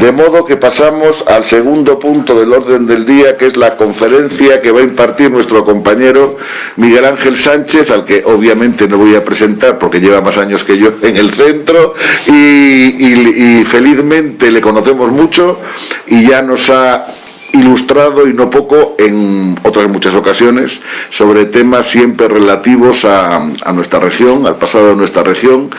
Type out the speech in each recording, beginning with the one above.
De modo que pasamos al segundo punto del orden del día, que es la conferencia que va a impartir nuestro compañero Miguel Ángel Sánchez, al que obviamente no voy a presentar porque lleva más años que yo en el centro y, felizmente le conocemos mucho y ya nos ha ilustrado y no poco en otras muchas ocasiones sobre temas siempre relativos a, nuestra región, al pasado de nuestra región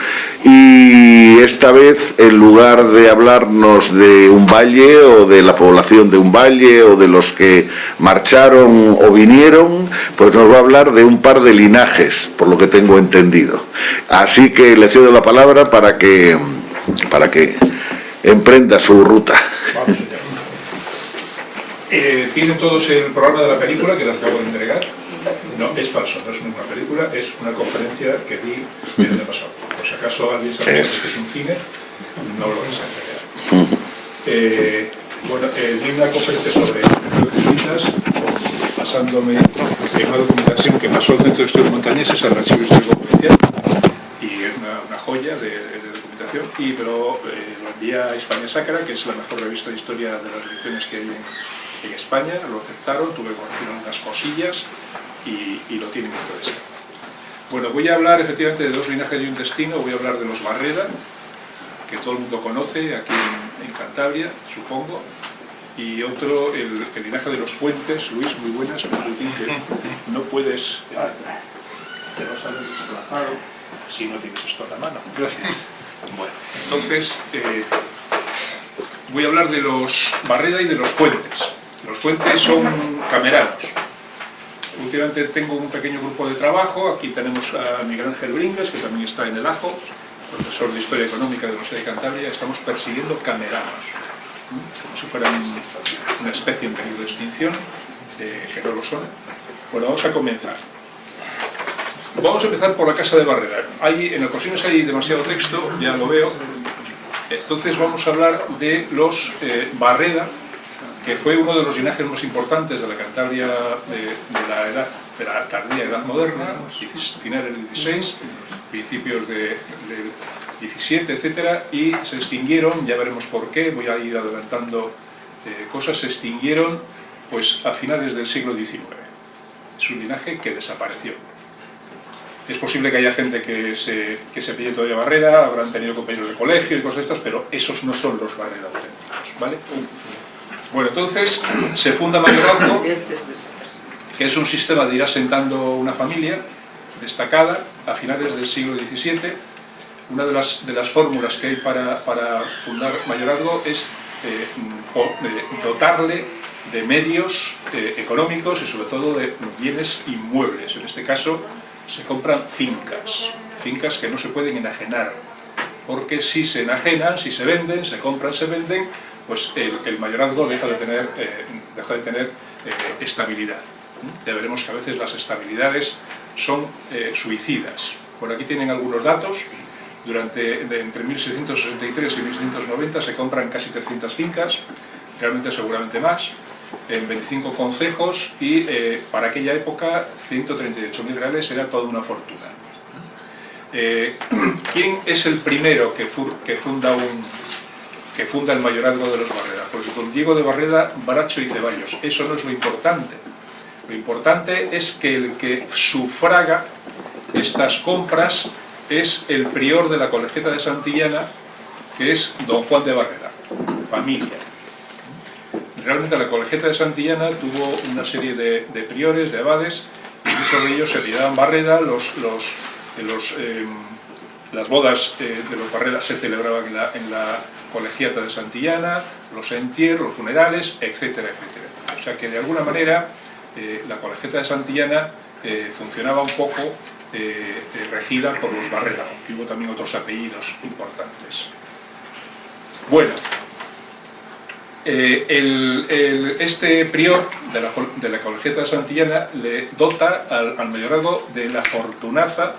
y esta vez en lugar de hablarnos de un valle o de la población de un valle o de los que marcharon o vinieron, pues nos va a hablar de un par de linajes, por lo que tengo entendido. Así que le cedo la palabra para que, para que emprenda su ruta. Eh, ¿Tienen todos el programa de la película que les acabo de entregar? No, es falso, no es una película, es una conferencia que di el año pasado. Por si acaso alguien sabe que es un cine, no lo es en eh, bueno, eh, di una conferencia sobre jesuitas, basándome en una documentación que pasó al Centro de Estudios Montañeses, al Archivo Histórico Provincial, y es una, joya de, documentación, y pero eh, lo envié a España Sacra, que es la mejor revista de historia de las religiones que hay en en España, lo aceptaron, tuve que corregir unas cosillas y, lo tienen entonces. Bueno, voy a hablar efectivamente de dos linajes y un destino, voy a hablar de los Barreda, que todo el mundo conoce aquí en, Cantabria, supongo, y otro, el, linaje de los Fuentes, Luis, muy buenas, pero que no puedes, te vas a desplazado si no tienes esto a la mano. Gracias. Bueno, entonces, eh, voy a hablar de los Barreda y de los Fuentes. Los fuentes son cameranos. Últimamente tengo un pequeño grupo de trabajo, aquí tenemos a Miguel Ángel Bringas, que también está en el AJO, profesor de Historia Económica de la Universidad de Cantabria, estamos persiguiendo cameranos, como si una especie en peligro de extinción, eh, que no lo son. Bueno, vamos a comenzar. Vamos a empezar por la Casa de Barrera. Hay, en ocasiones hay demasiado texto, ya lo veo, entonces vamos a hablar de los eh, Barreda, que fue uno de los linajes más importantes de la Cantabria de, la edad de tardía edad moderna, finales del 16, principios del 17, etcétera, y se extinguieron, ya veremos por qué, voy a ir adelantando eh, cosas, se extinguieron pues a finales del siglo XIX. Es un linaje que desapareció. Es posible que haya gente que se, que se pille todavía Barrera, habrán tenido compañeros de colegio y cosas estas, pero esos no son los Barrera auténticos, ¿vale? Bueno, entonces se funda mayorazgo, que es un sistema de ir asentando una familia destacada a finales del siglo XVII. Una de las, de las fórmulas que hay para, para fundar mayorazgo es eh, dotarle de medios eh, económicos y sobre todo de bienes inmuebles. En este caso se compran fincas, fincas que no se pueden enajenar, porque si se enajenan, si se venden, se compran, se venden, pues el, mayorazgo deja de tener, eh, deja de tener eh, estabilidad. Ya veremos que a veces las estabilidades son eh, suicidas. Por aquí tienen algunos datos. Durante, entre 1663 y 1690 se compran casi 300 fincas, realmente seguramente más, en 25 concejos y para aquella época 138.000 reales era toda una fortuna. ¿Quién es el primero que, que funda un, que funda el mayorazgo de los Barreda. Pues don Diego de Barreda, Baracho y Ceballos. Eso no es lo importante. Lo importante es que el que sufraga estas compras es el prior de la colegiata de Santillana, que es don Juan de Barreda, familia. Realmente la colegiata de Santillana tuvo una serie de, priores, de abades, y muchos de ellos se tiraban Barreda, los, los eh, las bodas eh, de los Barreras se celebraban en en la, colegiata de Santillana, los entierros, los funerales, etcétera, etcétera. O sea que de alguna manera eh, la colegiata de Santillana eh, funcionaba un poco regida por los Barrera, aunque hubo también otros apellidos importantes. Bueno, este prior de la, colegiata de Santillana le dota al, mayorazgo de la fortunaza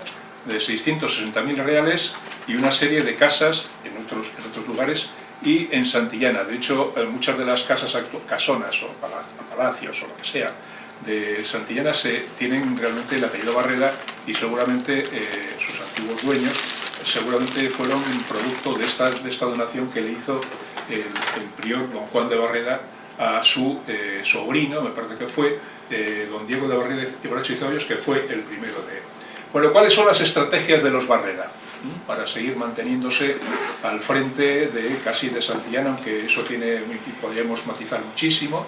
de 660.000 reales y una serie de casas en otros, otros lugares y en Santillana. De hecho, eh, muchas de las casas casonas o palacios o lo que sea de Santillana se, tienen realmente el apellido Barrera y seguramente eh, sus antiguos dueños seguramente fueron producto de esta, de esta donación que le hizo el, prior don Juan de Barreda a su eh, sobrino, me parece que fue, don Diego de Barreda y Ceballos, que fue el primero de... Bueno, ¿cuáles son las estrategias de los Barrera? Para seguir manteniéndose al frente de casi de Santillana, aunque eso tiene, podríamos matizar muchísimo,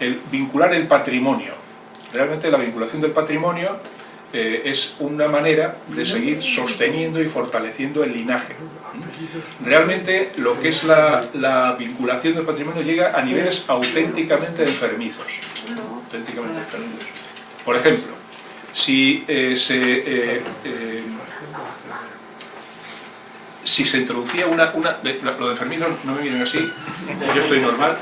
el vincular el patrimonio. Realmente la vinculación del patrimonio eh, es una manera de seguir sosteniendo y fortaleciendo el linaje. Realmente lo que es la, vinculación del patrimonio llega a niveles auténticamente enfermizos. Auténticamente enfermizos. Por ejemplo, si eh, se... Eh, si se introducía una, una lo de enfermizos no me miren así, yo estoy normal,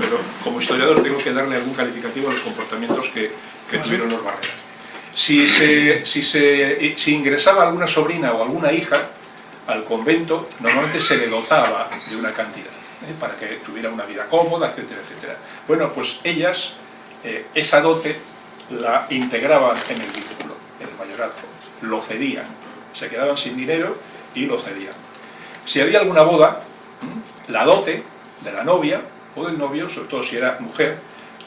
pero como historiador tengo que darle algún calificativo a los comportamientos que, que tuvieron los barreras. Si, se, si, se, si ingresaba alguna sobrina o alguna hija al convento, normalmente se le dotaba de una cantidad, ¿eh? para que tuviera una vida cómoda, etcétera, etcétera. Bueno, pues ellas, eh, esa dote la integraban en el vínculo, en el mayorazgo, lo cedían, se quedaban sin dinero y lo cedían. Si había alguna boda, la dote de la novia o del novio, sobre todo si era mujer,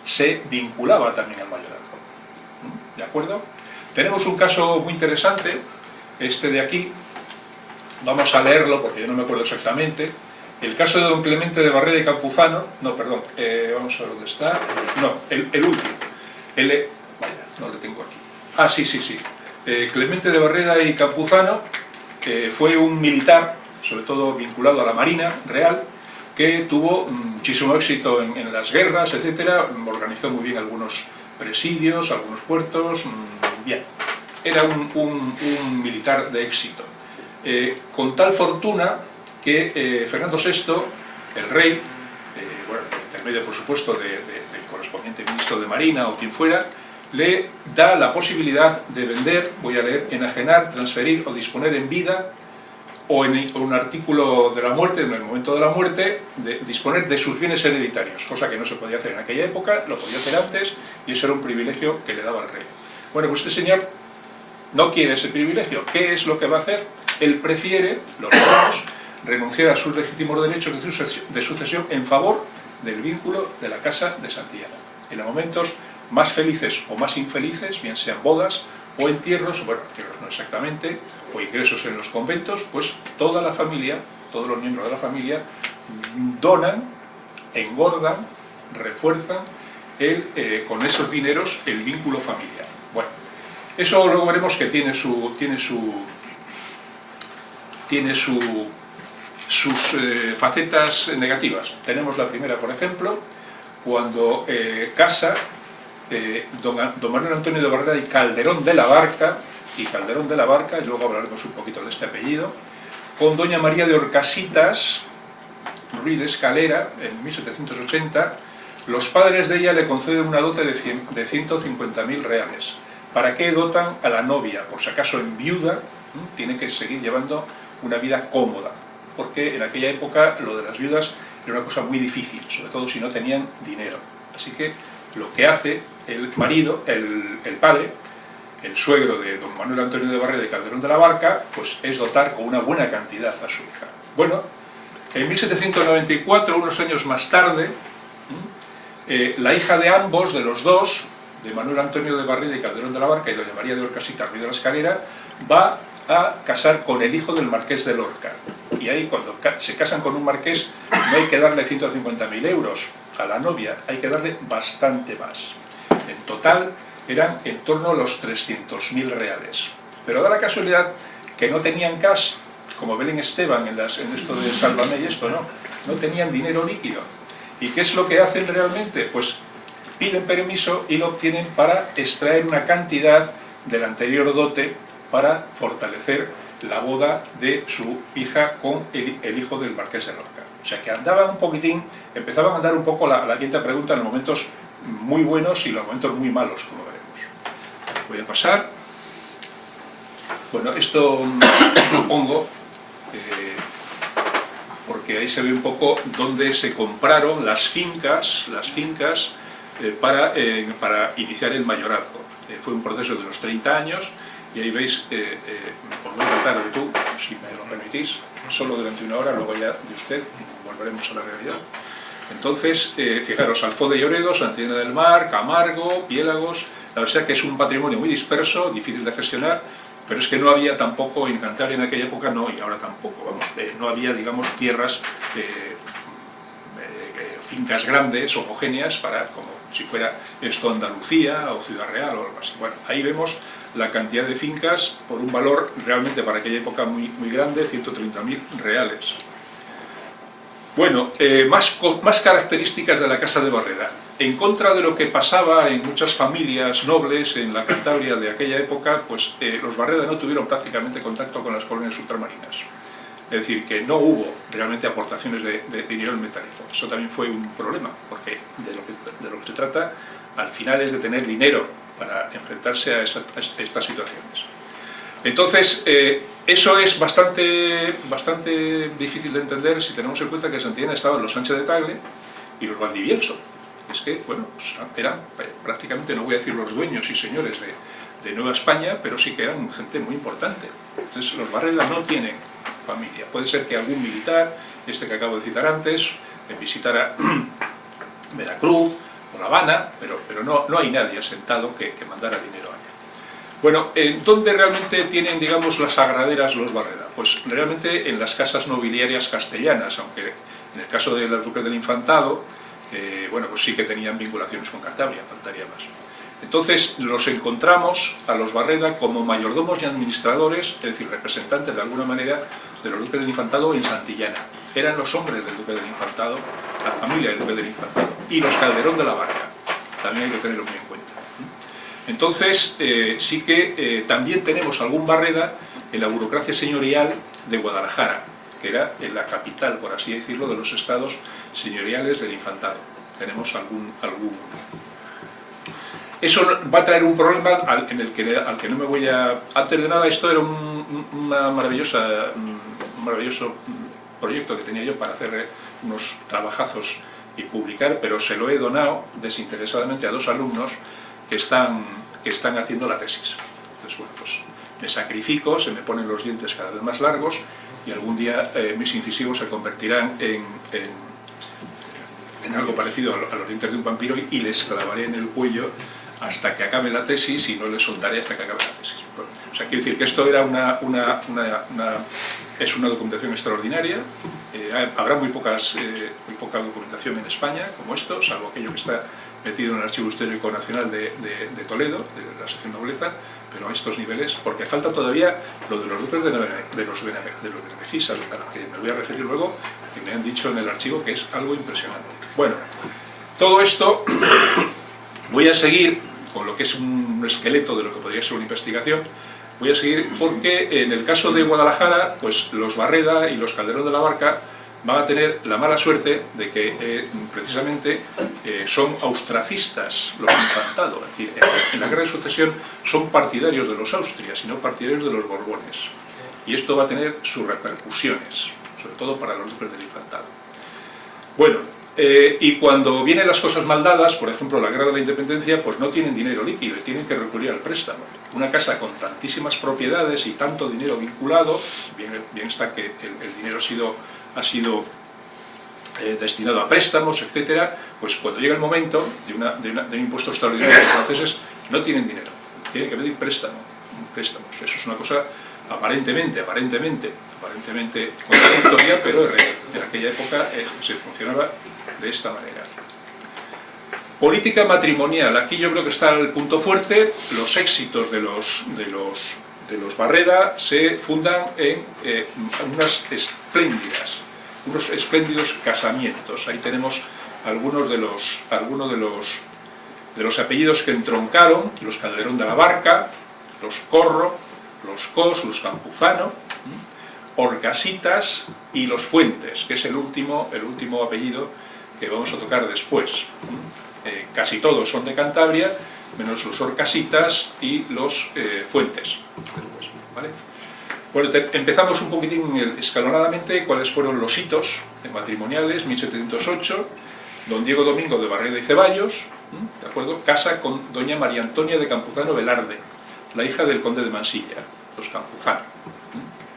se vinculaba también al mayorazgo. ¿De acuerdo? Tenemos un caso muy interesante, este de aquí, vamos a leerlo porque yo no me acuerdo exactamente, el caso de don Clemente de Barrera y Campuzano, no, perdón, eh, vamos a ver dónde está, no, el, último, el, no lo tengo aquí, ah, sí, sí, sí, eh, Clemente de Barrera y Campuzano que fue un militar, sobre todo vinculado a la Marina Real, que tuvo muchísimo éxito en, las guerras, etcétera, organizó muy bien algunos presidios, algunos puertos, Bien, era un, militar de éxito. Eh, con tal fortuna que eh, Fernando VI, el rey, eh, bueno, intermedio por supuesto del correspondiente ministro de Marina o quien fuera, le da la posibilidad de vender, voy a leer, enajenar, transferir o disponer en vida o en un artículo de la muerte, en el momento de la muerte, de disponer de sus bienes hereditarios, cosa que no se podía hacer en aquella época, lo podía hacer antes y eso era un privilegio que le daba al rey. Bueno, pues este señor no quiere ese privilegio. ¿Qué es lo que va a hacer? Él prefiere, los dos, renunciar a sus legítimos derechos de sucesión en favor del vínculo de la Casa de Santillana. En momentos más felices o más infelices, bien sean bodas o entierros, bueno, entierros no exactamente, o ingresos en los conventos, pues toda la familia, todos los miembros de la familia, donan, engordan, refuerzan el, eh, con esos dineros el vínculo familiar. Bueno, eso luego veremos que tiene su tiene su tiene su, sus eh, facetas negativas. Tenemos la primera, por ejemplo, cuando eh, casa eh, don, Manuel Antonio de Barrera y Calderón de la Barca, y Calderón de la Barca, y luego hablaremos un poquito de este apellido, con doña María de Orcasitas, Ruiz de Escalera, en 1780, los padres de ella le conceden una dote de, de 150.000 reales. ¿Para qué dotan a la novia? Por si acaso en viuda tiene que seguir llevando una vida cómoda, porque en aquella época lo de las viudas era una cosa muy difícil, sobre todo si no tenían dinero. Así que lo que hace el marido, el, padre, el suegro de don Manuel Antonio de Barre de Calderón de la Barca, pues es dotar con una buena cantidad a su hija. Bueno, en 1794, unos años más tarde, eh, la hija de ambos, de los dos, de Manuel Antonio de Barrida y Calderón de la Barca y doña María de Orcasita Ruiz de la Escalera, va a casar con el hijo del marqués de Lorca. Y ahí cuando se casan con un marqués no hay que darle 150.000 euros a la novia, hay que darle bastante más. En total eran en torno a los 300.000 reales. Pero da la casualidad que no tenían cash, como Belén Esteban en, las, en esto de Sálvame y esto, no, no tenían dinero líquido. ¿Y qué es lo que hacen realmente? Pues piden permiso y lo obtienen para extraer una cantidad del anterior dote para fortalecer la boda de su hija con el, hijo del marqués de Lorca. O sea que andaban un poquitín, empezaban a andar un poco la, la quinta pregunta en los momentos muy buenos y los momentos muy malos, como veremos. Voy a pasar. Bueno, esto lo pongo eh, porque ahí se ve un poco dónde se compraron las fincas, las fincas eh, para, eh, para iniciar el mayorazgo. Fue un proceso de los 30 años y ahí veis, por no tratar de tú, si me lo permitís, solo durante una hora, luego ya de usted volveremos a la realidad. Entonces, eh, fijaros, Alfó de Lloredo, Santillana del Mar, Camargo, Piélagos, la verdad que es un patrimonio muy disperso, difícil de gestionar, pero es que no había tampoco, en Cantabria en aquella época no, y ahora tampoco, vamos, eh, no había, digamos, tierras, eh, fincas grandes, homogéneas, para, como si fuera esto Andalucía o Ciudad Real o algo así. Bueno, ahí vemos la cantidad de fincas por un valor realmente para aquella época muy, muy grande, 130.000 reales. Bueno, eh, más, características de la Casa de Barreda. En contra de lo que pasaba en muchas familias nobles en la Cantabria de aquella época, pues eh, los Barreda no tuvieron prácticamente contacto con las colonias ultramarinas. Es decir, que no hubo realmente aportaciones de, dinero en metálico. Eso también fue un problema, porque de lo, que, de lo que se trata al final es de tener dinero para enfrentarse a, estas situaciones. Entonces, eh, eso es bastante, bastante difícil de entender si tenemos en cuenta que Santillana estaban los Sánchez de Tagle y los Valdivielso. Es que, bueno, pues, eran prácticamente, no voy a decir los dueños y señores de, Nueva España, pero sí que eran gente muy importante. Entonces, los Barreras no tienen familia. Puede ser que algún militar, este que acabo de citar antes, visitara Veracruz o La Habana, pero, pero no, no hay nadie asentado que, que mandara dinero. Bueno, ¿en dónde realmente tienen, digamos, las agraderas los Barrera? Pues realmente en las casas nobiliarias castellanas, aunque en el caso de los duques del Infantado, eh, bueno, pues sí que tenían vinculaciones con Cantabria, faltaría más. Entonces los encontramos a los Barreda como mayordomos y administradores, es decir, representantes de alguna manera de los duques del Infantado en Santillana. Eran los hombres del duque del Infantado, la familia del duque del Infantado, y los Calderón de la Barca. También hay que tenerlo muy en cuenta. Entonces, eh, sí que eh, también tenemos algún Barreda en la burocracia señorial de Guadalajara, que era en la capital, por así decirlo, de los estados señoriales del infantado. Tenemos algún... algún... Eso va a traer un problema al, en el que, al que no me voy a... Antes de nada, esto era un, una maravillosa, maravilloso proyecto que tenía yo para hacer unos trabajazos y publicar, pero se lo he donado desinteresadamente a dos alumnos que están, que están haciendo la tesis. Entonces, bueno, pues me sacrifico, se me ponen los dientes cada vez más largos y algún día eh, mis incisivos se convertirán en, en, algo parecido a, los dientes de un vampiro y les clavaré en el cuello hasta que acabe la tesis y no les soltaré hasta que acabe la tesis. o sea, quiero decir que esto era una, una, una, es una documentación extraordinaria. Eh, habrá muy, pocas, eh, muy poca documentación en España como esto, salvo aquello que está metido en el Archivo Histórico Nacional de, de, Toledo, de la sección nobleza, pero a estos niveles, porque falta todavía lo de los duques de, de los, de los Benegisas, a lo que me voy a referir luego, que me han dicho en el archivo que es algo impresionante. Bueno, todo esto voy a seguir con lo que es un esqueleto de lo que podría ser una investigación, voy a seguir porque en el caso de Guadalajara, pues los Barreda y los Calderón de la Barca van a tener la mala suerte de que eh, precisamente eh, son austracistas los infantados, es decir, en la guerra de sucesión son partidarios de los Austrias y no partidarios de los Borbones. Y esto va a tener sus repercusiones, sobre todo para los del infantado. Bueno, eh, y cuando vienen las cosas mal dadas, por ejemplo la guerra de la independencia, pues no tienen dinero líquido y tienen que recurrir al préstamo. Una casa con tantísimas propiedades y tanto dinero vinculado, bien está que el dinero ha sido ha sido eh, destinado a préstamos, etcétera, pues cuando llega el momento de, un impuesto extraordinario, los franceses no tienen dinero, tienen que pedir préstamo, préstamos. Eso es una cosa aparentemente, aparentemente, aparentemente contradictoria, pero en aquella época eh, se funcionaba de esta manera. Política matrimonial, aquí yo creo que está el punto fuerte, los éxitos de los, de los de los Barreda se fundan en eh, unas espléndidas, unos espléndidos casamientos. Ahí tenemos algunos de los, algunos de los, de los apellidos que entroncaron, los Calderón de la Barca, los Corro, los Cos, los Campuzano, Orcasitas y los Fuentes, que es el último, el último apellido que vamos a tocar después. Eh, casi todos son de Cantabria, menos los Orcasitas y los eh, Fuentes. Bueno, empezamos un poquitín escalonadamente cuáles fueron los hitos matrimoniales, 1708, don Diego Domingo de Barreda y Ceballos, ¿de acuerdo? casa con doña María Antonia de Campuzano Velarde, la hija del conde de Mansilla, los Campuzano.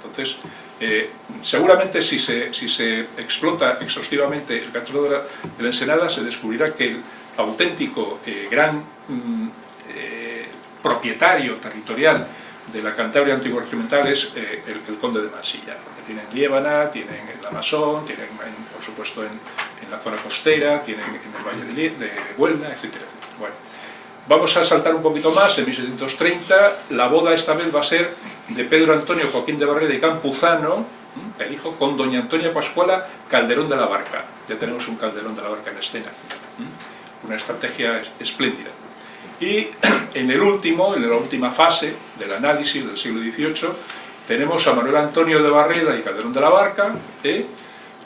Entonces, eh, seguramente si se, si se explota exhaustivamente el la, de la Ensenada, se descubrirá que el auténtico eh, gran mm, eh, propietario territorial de la Cantabria antigua-regimental es eh, el, conde de Mansilla. Tienen Liébana, tienen el Amasón, tienen, en, por supuesto, en, la zona costera, tienen en el Valle de, de Huelna, etcétera. Bueno, vamos a saltar un poquito más, en 1730, la boda esta vez va a ser de Pedro Antonio Joaquín de Barrera y Campuzano, el hijo, con doña Antonia Pascuala Calderón de la Barca. Ya tenemos un Calderón de la Barca en escena. Una estrategia espléndida. Y en el último, en la última fase del análisis del siglo XVIII, tenemos a Manuel Antonio de Barreda y Calderón de la Barca, ¿eh?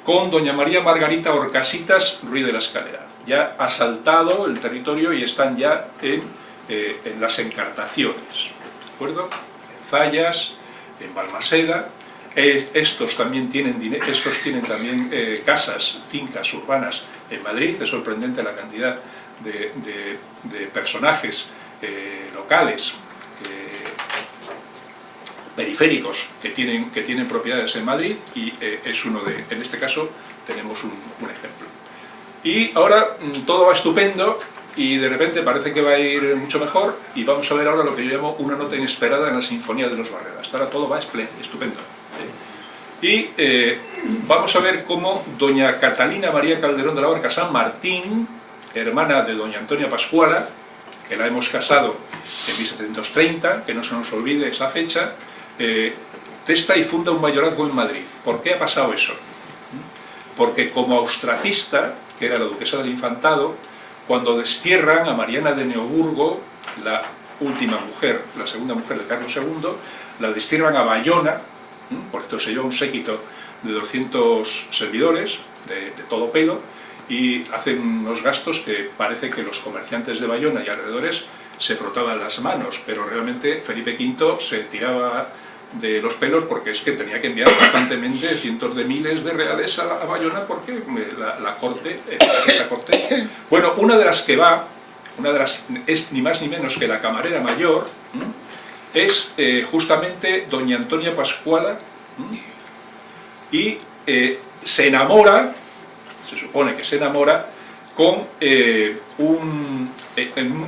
con doña María Margarita Orcasitas Ruiz de la Escalera. Ya ha saltado el territorio y están ya en, eh, las encartaciones, ¿de acuerdo? En Zayas, en Balmaseda, eh, estos también tienen, estos tienen también casas, fincas urbanas en Madrid, es sorprendente la cantidad de, de, de personajes eh, locales, periféricos que tienen, que tienen propiedades en Madrid y es uno de, en este caso tenemos un, un ejemplo. Y ahora mm, todo va estupendo y de repente parece que va a ir mucho mejor y vamos a ver ahora lo que yo llamo una nota inesperada en la Sinfonía de los Barreras. Ahora todo va estupendo. Y eh, vamos a ver cómo doña Catalina María Calderón de la Barca San Martín, hermana de doña Antonia Pascuala, que la hemos casado en 1730, que no se nos olvide esa fecha, eh, testa y funda un mayorazgo en Madrid. ¿Por qué ha pasado eso? Porque como austracista, que era la duquesa del Infantado, cuando destierran a Mariana de Neoburgo, la última mujer, la segunda mujer de Carlos II, la destierran a Bayona, por esto se lleva un séquito de 200 servidores de, de, todo pelo y hacen unos gastos que parece que los comerciantes de Bayona y alrededores se frotaban las manos, pero realmente Felipe V se tiraba de los pelos porque es que tenía que enviar constantemente cientos de miles de reales a, Bayona porque la, la corte, eh, la corte... Bueno, una de las que va, una de las es ni más ni menos que la camarera mayor, es eh, justamente doña Antonia Pascuala y eh, se enamora, se supone que se enamora, con eh, un,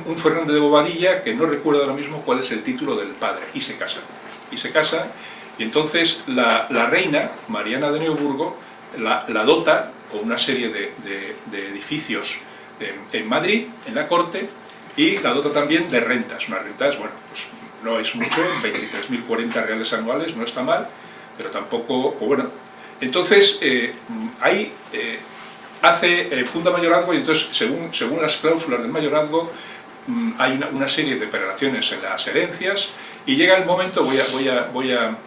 un, Fernández de Bobadilla que no recuerdo ahora mismo cuál es el título del padre, y se casan. Y se casan, y entonces la, reina, Mariana de Neuburgo, la, dota con una serie de, edificios en, Madrid, en la corte, y la dota también de rentas, unas rentas, bueno, pues no es mucho, 23.040 reales anuales, no está mal, pero tampoco, pues bueno. Entonces, eh, ahí eh, hace, eh, funda mayorazgo y entonces, según, según las cláusulas del mayorazgo, mmm, hay una, serie de prelaciones en las herencias y llega el momento, voy a, voy a, voy a,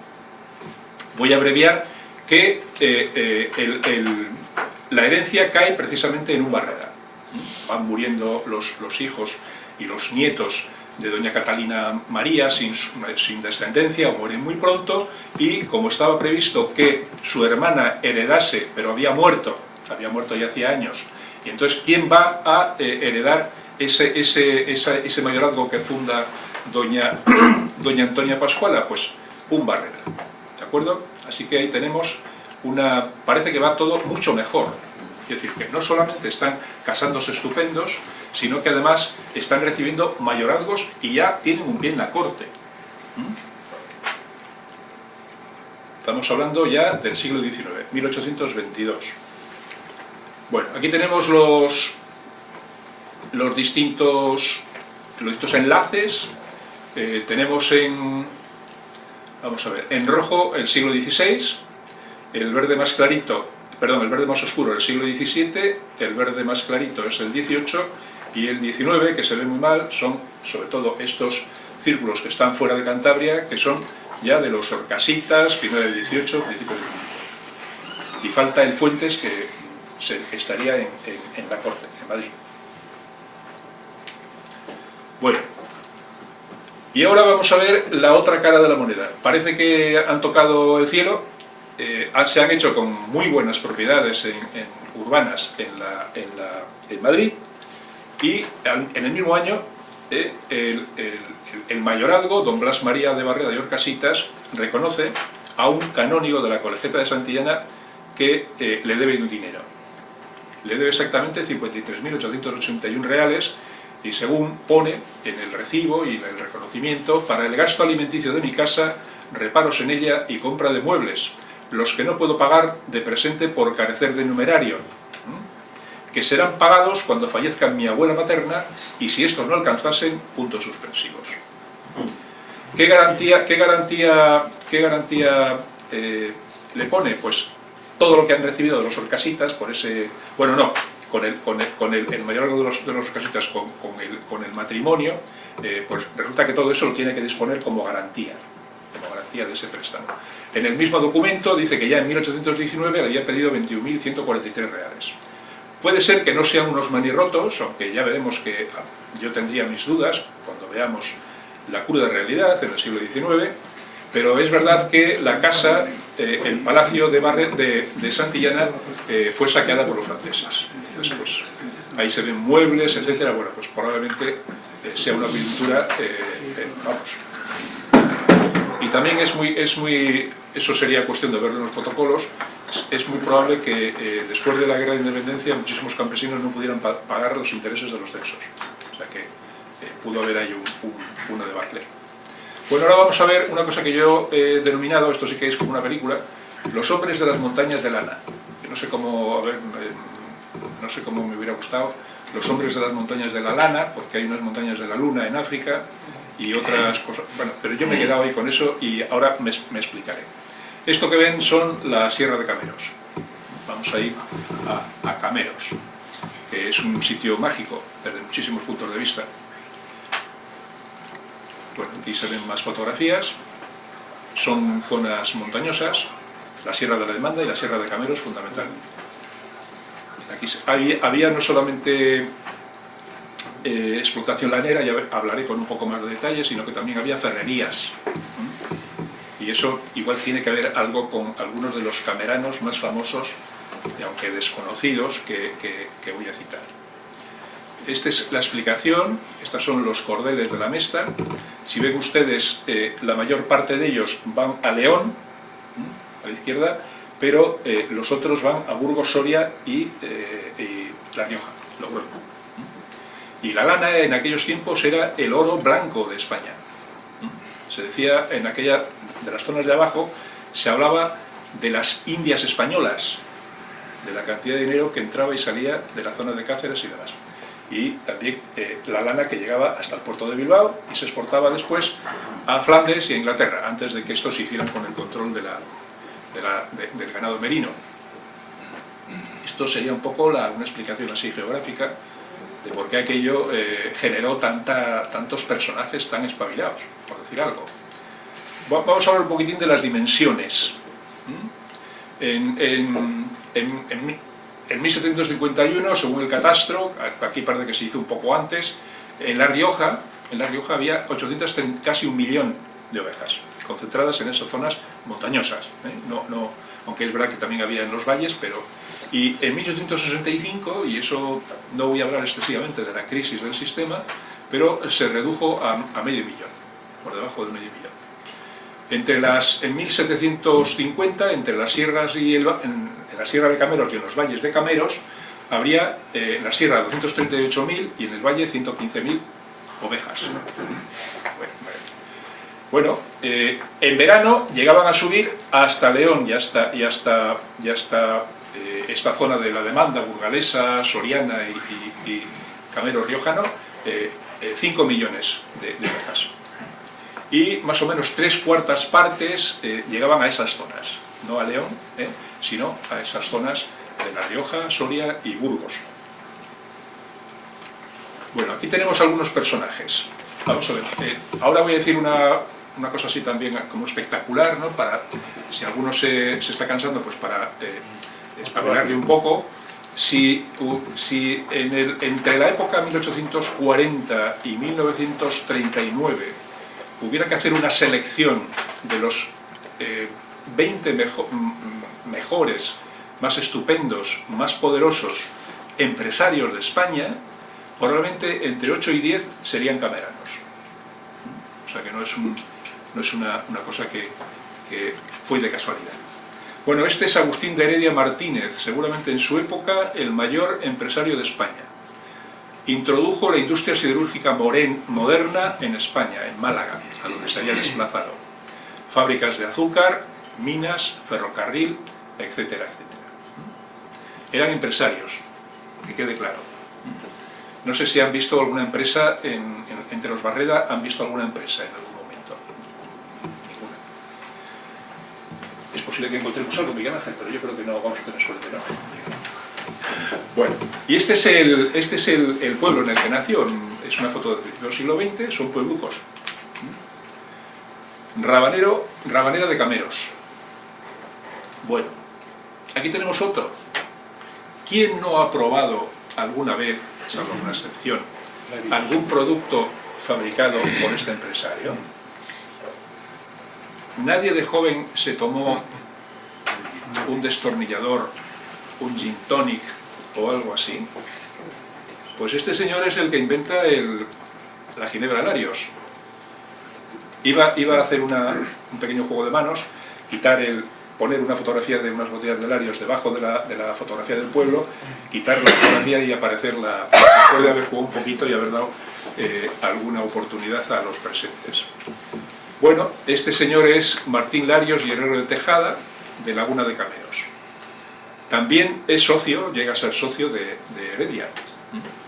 voy a abreviar, que eh, el, la herencia cae precisamente en un barrera. Van muriendo los, los hijos y los nietos de doña Catalina María sin, sin, descendencia o muy pronto y como estaba previsto que su hermana heredase, pero había muerto, había muerto ya hacía años, y entonces ¿quién va a eh, heredar ese, ese, esa, ese mayorazgo que funda doña, doña Antonia Pascuala? Pues un Barrera, ¿de acuerdo? Así que ahí tenemos una... parece que va todo mucho mejor, es decir, que no solamente están casándose estupendos, sino que además están recibiendo mayorazgos y ya tienen un pie en la corte. ¿Mm? Estamos hablando ya del siglo XIX, 1822. Bueno, aquí tenemos los, los, distintos, los distintos enlaces. Eh, tenemos en, vamos a ver, en rojo el siglo XVI, el verde más clarito, perdón, el verde más oscuro el siglo XVII, el verde más clarito es el XVIII y el 19, que se ve muy mal, son sobre todo estos círculos que están fuera de Cantabria, que son ya de los Orcasitas, final del 18, principio del 19. Y falta el Fuentes, que se, estaría en, la corte, en Madrid. Bueno, y ahora vamos a ver la otra cara de la moneda. Parece que han tocado el cielo, eh, se han hecho con muy buenas propiedades en, urbanas en, la, en, la, en Madrid, y en el mismo año eh, el, el, mayorazgo, don Blas María de Barreda y Orcasitas, reconoce a un canónigo de la Colegiata de Santillana que eh, le debe un dinero. Le debe exactamente 53.881 reales y según pone en el recibo y en el reconocimiento, para el gasto alimenticio de mi casa, reparos en ella y compra de muebles, los que no puedo pagar de presente por carecer de numerario, que serán pagados cuando fallezca mi abuela materna y si estos no alcanzasen, puntos suspensivos. ¿Qué garantía, qué garantía, qué garantía eh, le pone? Pues todo lo que han recibido de los orcasitas por ese... Bueno, no, con el, con el, con el, mayor de los, de los orcasitas con, el matrimonio, eh, pues resulta que todo eso lo tiene que disponer como garantía, como garantía de ese préstamo. En el mismo documento dice que ya en 1819 le había pedido 21.143 reales. Puede ser que no sean unos manirrotos, aunque ya veremos que ah, yo tendría mis dudas cuando veamos la cruda realidad en el siglo XIX, pero es verdad que la casa, eh, el palacio de, de, Santillana, eh, fue saqueada por los franceses. Después, ahí se ven muebles, etcétera. Bueno, pues probablemente eh, sea una pintura, vamos. Y también es muy, es muy, eso sería cuestión de verlo en los protocolos, es muy probable que después de la guerra de independencia muchísimos campesinos no pudieran pagar los intereses de los censos. O sea que pudo haber ahí un, un, una debacle. Bueno, ahora vamos a ver una cosa que yo he denominado, esto sí que es como una película, Los hombres de las montañas de lana. no sé cómo, a ver, no sé cómo me hubiera gustado, Los hombres de las montañas de la lana, porque hay unas montañas de la luna en África y otras cosas. Bueno, pero yo me he quedado ahí con eso y ahora me, me explicaré. Esto que ven son la Sierra de Cameros. Vamos a ir a, a Cameros, que es un sitio mágico desde muchísimos puntos de vista. Bueno, aquí se ven más fotografías. Son zonas montañosas, la Sierra de la Demanda y la Sierra de Cameros fundamentalmente. Aquí había, no solamente eh, explotación lanera, ya hablaré con un poco más de detalles, sino que también había ferrerías. Y eso igual tiene que ver algo con algunos de los cameranos más famosos, aunque desconocidos, que voy a citar. Esta es la explicación, estos son los cordeles de la Mesta. Si ven ustedes, eh, la mayor parte de ellos van a León, a la izquierda, pero eh, los otros van a Burgos, Soria y, eh, La Rioja, Y la lana en aquellos tiempos era el oro blanco de España. Se decía en aquella, de las zonas de abajo, se hablaba de las Indias españolas, de la cantidad de dinero que entraba y salía de la zona de Cáceres y demás y también eh, la lana que llegaba hasta el puerto de Bilbao y se exportaba después a Flandes y a Inglaterra, antes de que estos se hicieran con el control de la, del ganado merino. Esto sería un poco la, una explicación así geográfica de por qué aquello eh, generó tanta, tantos personajes tan espabilados, por decir algo. Vamos a hablar un poquitín de las dimensiones. En, en, en, en 1751, según el catastro, aquí parece que se hizo un poco antes, en La Rioja, en La Rioja había 800, casi un millón de ovejas, concentradas en esas zonas montañosas. ¿eh? Aunque es verdad que también había en los valles, pero... Y en 1865, y eso no voy a hablar excesivamente de la crisis del sistema, pero se redujo a, medio millón, por debajo del medio millón. Entre las, en 1750, entre las sierras y el, en la Sierra de Cameros y en los valles de Cameros habría eh, en la Sierra 238.000 y en el valle 115.000 ovejas. Bueno, eh, en verano llegaban a subir hasta León y hasta, y hasta, y hasta eh, esta zona de la demanda burgalesa, soriana y, y, camero riojano, 5 millones de, de, ovejas. Y más o menos tres cuartas partes llegaban a esas zonas, no a León, sino a esas zonas de La Rioja, Soria y Burgos. Bueno, aquí tenemos algunos personajes. Vamos a ver, eh, ahora voy a decir una, una, cosa así también como espectacular, ¿no? Para, si alguno se, se está cansando, pues para eh, espabilarle un poco. Si, si entre la época 1840 y 1939 hubiera que hacer una selección de los 20 eh, mejor, mejores, más estupendos, más poderosos empresarios de España, probablemente entre 8 y 10 serían cameranos. O sea que no es, no es una, cosa que, que fue de casualidad. Bueno, este es Agustín de Heredia Martínez, seguramente en su época el mayor empresario de España. Introdujo la industria siderúrgica moderna en España, en Málaga, a donde se había desplazado. Fábricas de azúcar, minas, ferrocarril, etcétera, etcétera. Eran empresarios, que quede claro. No sé si han visto alguna empresa, entre los Barreda, han visto alguna empresa en algún momento. Ninguna. Es posible que encontremos algo, Miguel Ángel, pero yo creo que no vamos a tener suerte, ¿no? Bueno, y este es el, este es el, pueblo en el que nació, es una foto del siglo XX, son pueblucos. Rabanero, Rabanera de Cameros. Bueno, aquí tenemos otro. ¿Quién no ha probado alguna vez salvo una excepción, algún producto fabricado por este empresario. Nadie de joven se tomó un destornillador, un gin tonic o algo así. Pues este señor es el que inventa la ginebra Larios. Iba a hacer un pequeño juego de manos, quitar el, poner una fotografía de unas botellas de Larios debajo de la, de la fotografía del pueblo, quitar la fotografía y aparecer la... puede haber jugado un poquito y haber dado eh, alguna oportunidad a los presentes. Bueno, este señor es Martín Larios Herrero de Tejada, de Laguna de Cameros. También es socio, llega a ser socio de, Heredia.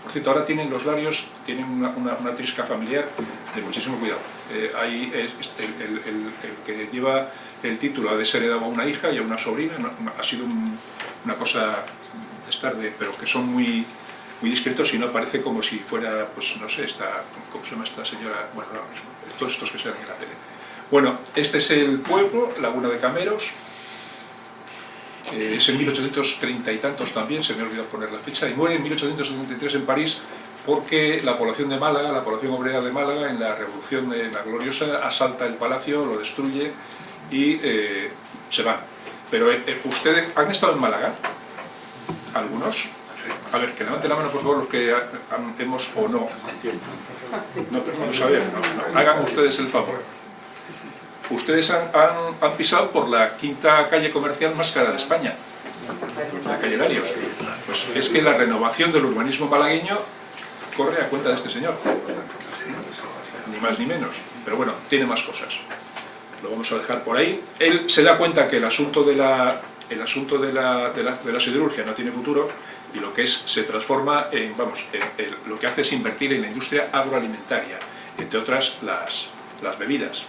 Por cierto, ahora tienen los Larios, tienen una, una, trisca familiar de muchísimo cuidado. Eh, ahí es el, el que lleva el título ha de ser a una hija y a una sobrina, ha sido una cosa estar de, pero que son muy, muy discretos y no parece como si fuera, pues no sé, esta, ¿cómo se llama esta señora? Bueno, todos estos que se ven en la tele. Bueno, este es el pueblo, Laguna de Cameros, eh, es en 1830 y tantos también, se me ha olvidado poner la fecha, y muere en 1873 en París porque la población de Málaga, la población obrera de Málaga, en la revolución de la gloriosa, asalta el palacio, lo destruye y eh, se van. Pero eh, eh, ustedes han estado en Málaga, algunos. A ver, que levanten la mano por favor los que hemos o no. No, pero vamos a ver, hagan ustedes el favor. Ustedes han, han, pisado por la quinta calle comercial más cara de España, la calle Larios. Pues es que la renovación del urbanismo malagueño corre a cuenta de este señor. Ni más ni menos. Pero bueno, tiene más cosas lo vamos a dejar por ahí. Él se da cuenta que el asunto de la, el asunto de la, de la, siderurgia no tiene futuro y lo que es se transforma en, vamos, lo que hace es invertir en la industria agroalimentaria, entre otras las, las bebidas.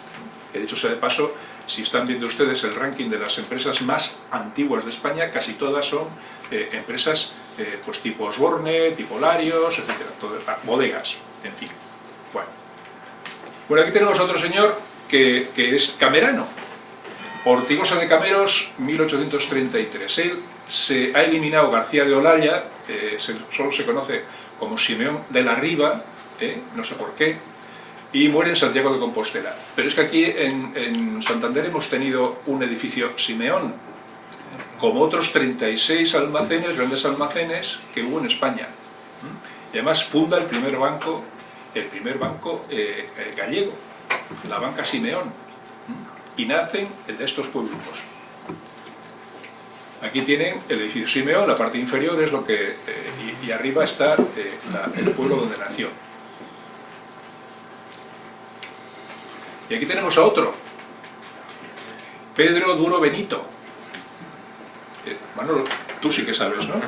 De hecho, sea de paso, si están viendo ustedes el ranking de las empresas más antiguas de España, casi todas son eh, empresas eh, pues tipo Osborne, tipo Larios, etcétera, ah, bodegas, en fin. Bueno. bueno, aquí tenemos a otro señor que, es camerano. Ortigosa de Cameros, 1833. Él se ha eliminado García de Olaya, eh, solo se conoce como Simeón de la Riva, eh, no sé por qué, y muere en Santiago de Compostela. Pero es que aquí en, Santander hemos tenido un edificio Simeón, como otros 36 almacenes, grandes almacenes que hubo en España. Y además funda el primer banco, el primer banco eh, gallego la banca Simeón, y nacen de estos pueblos. Aquí tienen el edificio Simeón, la parte inferior es lo que... Eh, y, arriba está eh, el pueblo donde nació. Y aquí tenemos a otro, Pedro Duro Benito. Eh, Manolo, tú sí que sabes, ¿no?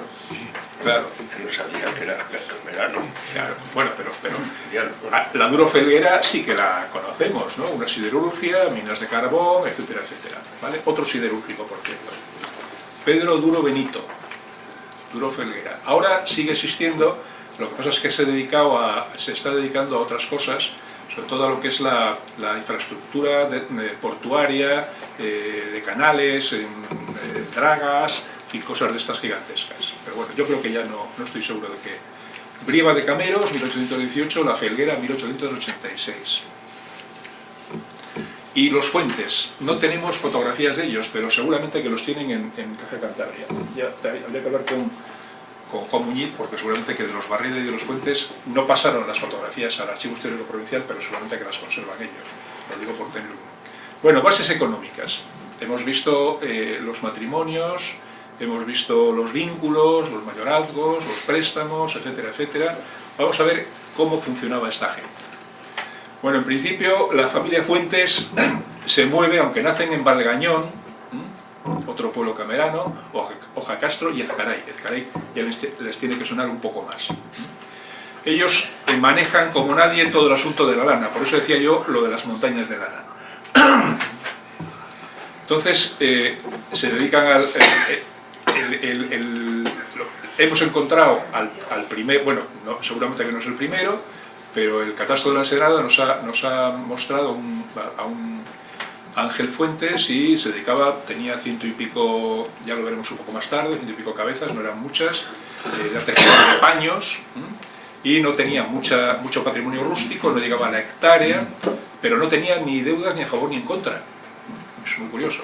Claro. no sabía que era verano. Claro. Bueno, pero, pero la Duro Felguera sí que la conocemos, ¿no? Una siderurgia, minas de carbón, etcétera, etcétera. ¿Vale? Otro siderúrgico, por cierto. Pedro Duro Benito, Duro Felguera. Ahora sigue existiendo, lo que pasa es que se, dedicado a, se está dedicando a otras cosas, sobre todo a lo que es la, infraestructura portuaria, eh, de canales, en, eh, dragas, y cosas de estas gigantescas. Pero bueno, yo creo que ya no, no estoy seguro de que... Brieva de Cameros, 1818, La Felguera, 1886. Y los fuentes, no tenemos fotografías de ellos, pero seguramente que los tienen en, en Caja Cantabria. Ya, habría que hablar con, con Juan Muñiz, porque seguramente que de los Barriles y de los Fuentes no pasaron las fotografías al Archivo Histórico Provincial, pero seguramente que las conservan ellos. Lo digo por tener Bueno, bases económicas. Hemos visto eh, los matrimonios, hemos visto los vínculos, los mayorazgos, los préstamos, etcétera, etcétera. Vamos a ver cómo funcionaba esta gente. Bueno, en principio la familia Fuentes se mueve, aunque nacen en Valgañón, otro pueblo camerano, Hoja Castro y Ezcaray. Ezcaray ya les, tiene que sonar un poco más. Ellos manejan como nadie todo el asunto de la lana, por eso decía yo lo de las montañas de lana. Entonces, eh, se dedican al... hemos encontrado al, primer, bueno, seguramente que no es el primero, pero el catastro de la Sagrada nos ha, nos ha mostrado a un Ángel Fuentes y se dedicaba, tenía ciento y pico, ya lo veremos un poco más tarde, ciento y pico cabezas, no eran muchas, eh, era de paños y no tenía mucha, mucho patrimonio rústico, no llegaba a la hectárea, pero no tenía ni deudas ni a favor ni en contra. Es muy curioso.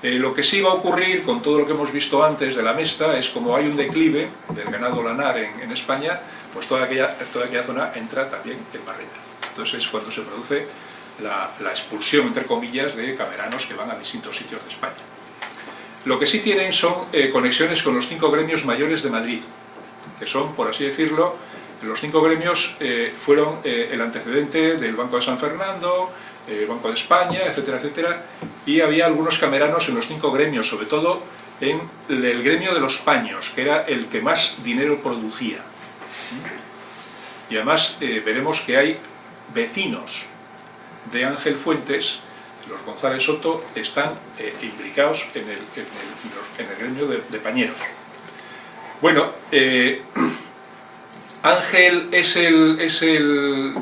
Eh, lo que sí va a ocurrir con todo lo que hemos visto antes de la Mesta es como hay un declive del ganado lanar en, España, pues toda aquella, toda aquella zona entra también en barrera. Entonces es cuando se produce la, expulsión, entre comillas, de cameranos que van a distintos sitios de España. Lo que sí tienen son eh, conexiones con los cinco gremios mayores de Madrid, que son, por así decirlo, los cinco gremios eh, fueron el antecedente del Banco de San Fernando, el Banco de España, etcétera, etcétera, y había algunos cameranos en los cinco gremios, sobre todo en el gremio de los paños, que era el que más dinero producía. Y además veremos que hay vecinos de Ángel Fuentes, los González Soto, están eh, implicados en el, en el, gremio de, pañeros. Bueno, eh, Ángel es el, es, el,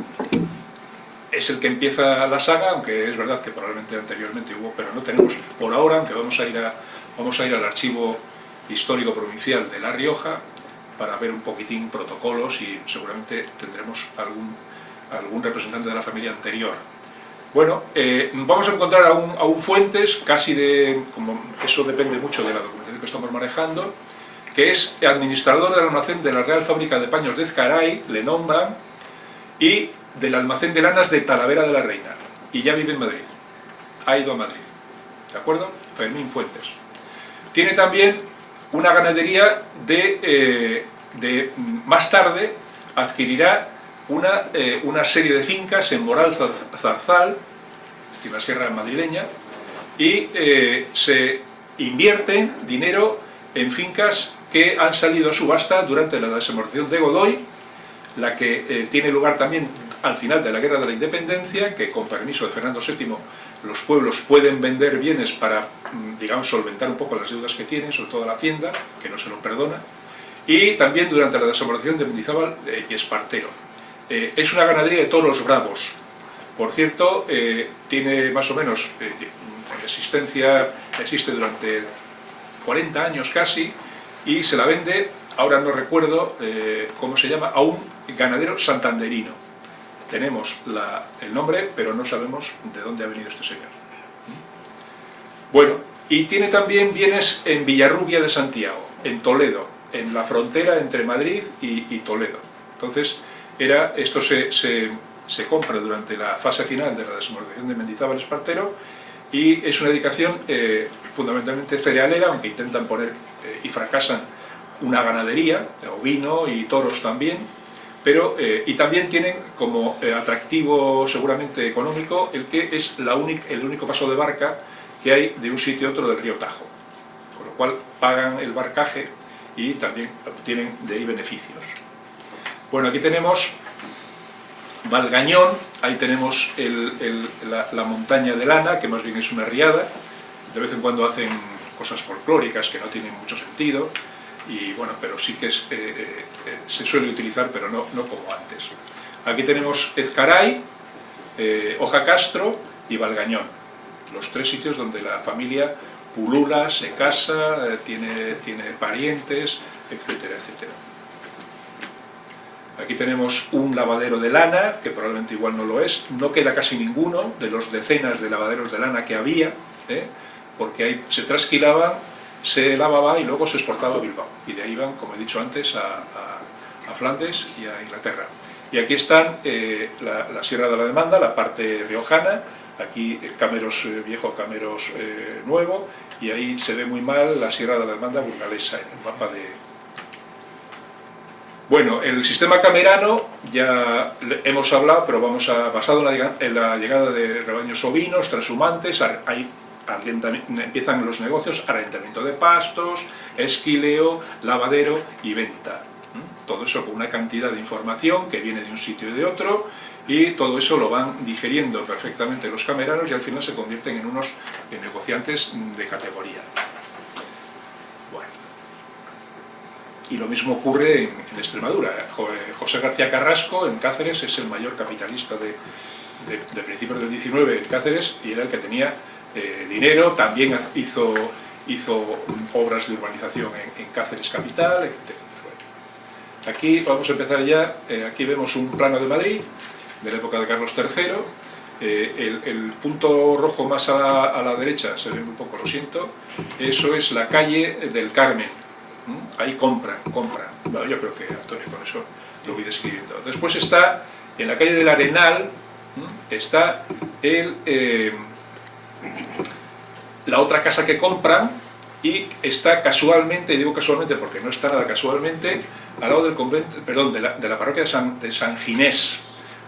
es el que empieza la saga, aunque es verdad que probablemente anteriormente hubo, pero no tenemos por ahora, aunque vamos a ir, a, vamos a ir al archivo histórico provincial de La Rioja para ver un poquitín protocolos y seguramente tendremos algún, algún representante de la familia anterior. Bueno, eh, vamos a encontrar a un, Fuentes, casi de, como eso depende mucho de la documentación que estamos manejando, que es administrador del almacén de la Real Fábrica de Paños de Ezcaray, le nombran, y del almacén de lanas de Talavera de la Reina, y ya vive en Madrid, ha ido a Madrid, ¿de acuerdo? Fermín Fuentes. Tiene también una ganadería de, eh, de más tarde adquirirá una, eh, una serie de fincas en Moral Zarzal, es la sierra madrileña, y eh, se invierte dinero en fincas que han salido a subasta durante la desamortización de Godoy, la que tiene lugar también al final de la Guerra de la Independencia, que con permiso de Fernando VII los pueblos pueden vender bienes para, mm, digamos, solventar un poco las deudas que tienen, sobre todo la hacienda, que no se lo perdona, y también durante la desamortización de Mendizábal y Espartero. Eh, es una ganadería de toros bravos. Por cierto, eh, tiene más o menos eh, existencia, existe durante 40 años casi, y se la vende, ahora no recuerdo cómo se llama, a un ganadero santanderino. Tenemos el nombre, pero no sabemos de dónde ha venido este señor. Bueno, y tiene también bienes en Villarrubia de Santiago, en Toledo, en la frontera entre Madrid y, y Toledo. Entonces, era, esto se, se, compra durante la fase final de la desamortización de Mendizábal Espartero y es una dedicación eh, fundamentalmente cerealera, aunque intentan poner eh, y fracasan una ganadería, ovino y toros también, pero, eh, y también tienen como atractivo seguramente económico el que es la el único paso de barca que hay de un sitio a otro del río Tajo, con lo cual pagan el barcaje y también obtienen de ahí beneficios. Bueno, aquí tenemos Valgañón, ahí tenemos la, montaña de lana, que más bien es una riada, de vez en cuando hacen cosas folclóricas que no tienen mucho sentido, y bueno, pero sí que eh, eh, eh, se suele utilizar, pero no, no como antes. Aquí tenemos Ezcaray, Hoja Castro y Valgañón, los tres sitios donde la familia pulula, se casa, tiene, tiene parientes, etcétera, etcétera. Aquí tenemos un lavadero de lana, que probablemente igual no lo es, no queda casi ninguno de los decenas de lavaderos de lana que había, ¿eh? porque ahí se trasquilaba, se lavaba y luego se exportaba a Bilbao. Y de ahí iban, como he dicho antes, a, Flandes y a Inglaterra. Y aquí están eh, la, Sierra de la Demanda, la parte riojana, aquí Cameros eh, viejo, Cameros eh, nuevo, y ahí se ve muy mal la Sierra de la Demanda burgalesa en el mapa de... Bueno, el sistema camerano ya hemos hablado, pero vamos a basado en la, llegada de rebaños ovinos, transhumantes, hay empiezan los negocios, arrendamiento de pastos, esquileo, lavadero y venta. Todo eso con una cantidad de información que viene de un sitio y de otro, y todo eso lo van digeriendo perfectamente los cameranos y al final se convierten en unos negociantes de categoría. Bueno. Y lo mismo ocurre en, Extremadura. José García Carrasco en Cáceres es el mayor capitalista de, de, principios del 19 en Cáceres y era el que tenía dinero, también hizo, hizo obras de urbanización en, Cáceres Capital, etc. Aquí vamos a empezar ya, eh, aquí vemos un plano de Madrid, de la época de Carlos III. Eh, el, punto rojo más a la, derecha, se ve un poco, lo siento, eso es la calle del Carmen. Ahí compran, compran. yo creo que Antonio con eso lo voy describiendo. Después está, en la calle del Arenal, está el, eh, la otra casa que compran y está casualmente, y digo casualmente porque no está nada casualmente, al lado del convento, perdón, de la, parroquia de San, Ginés,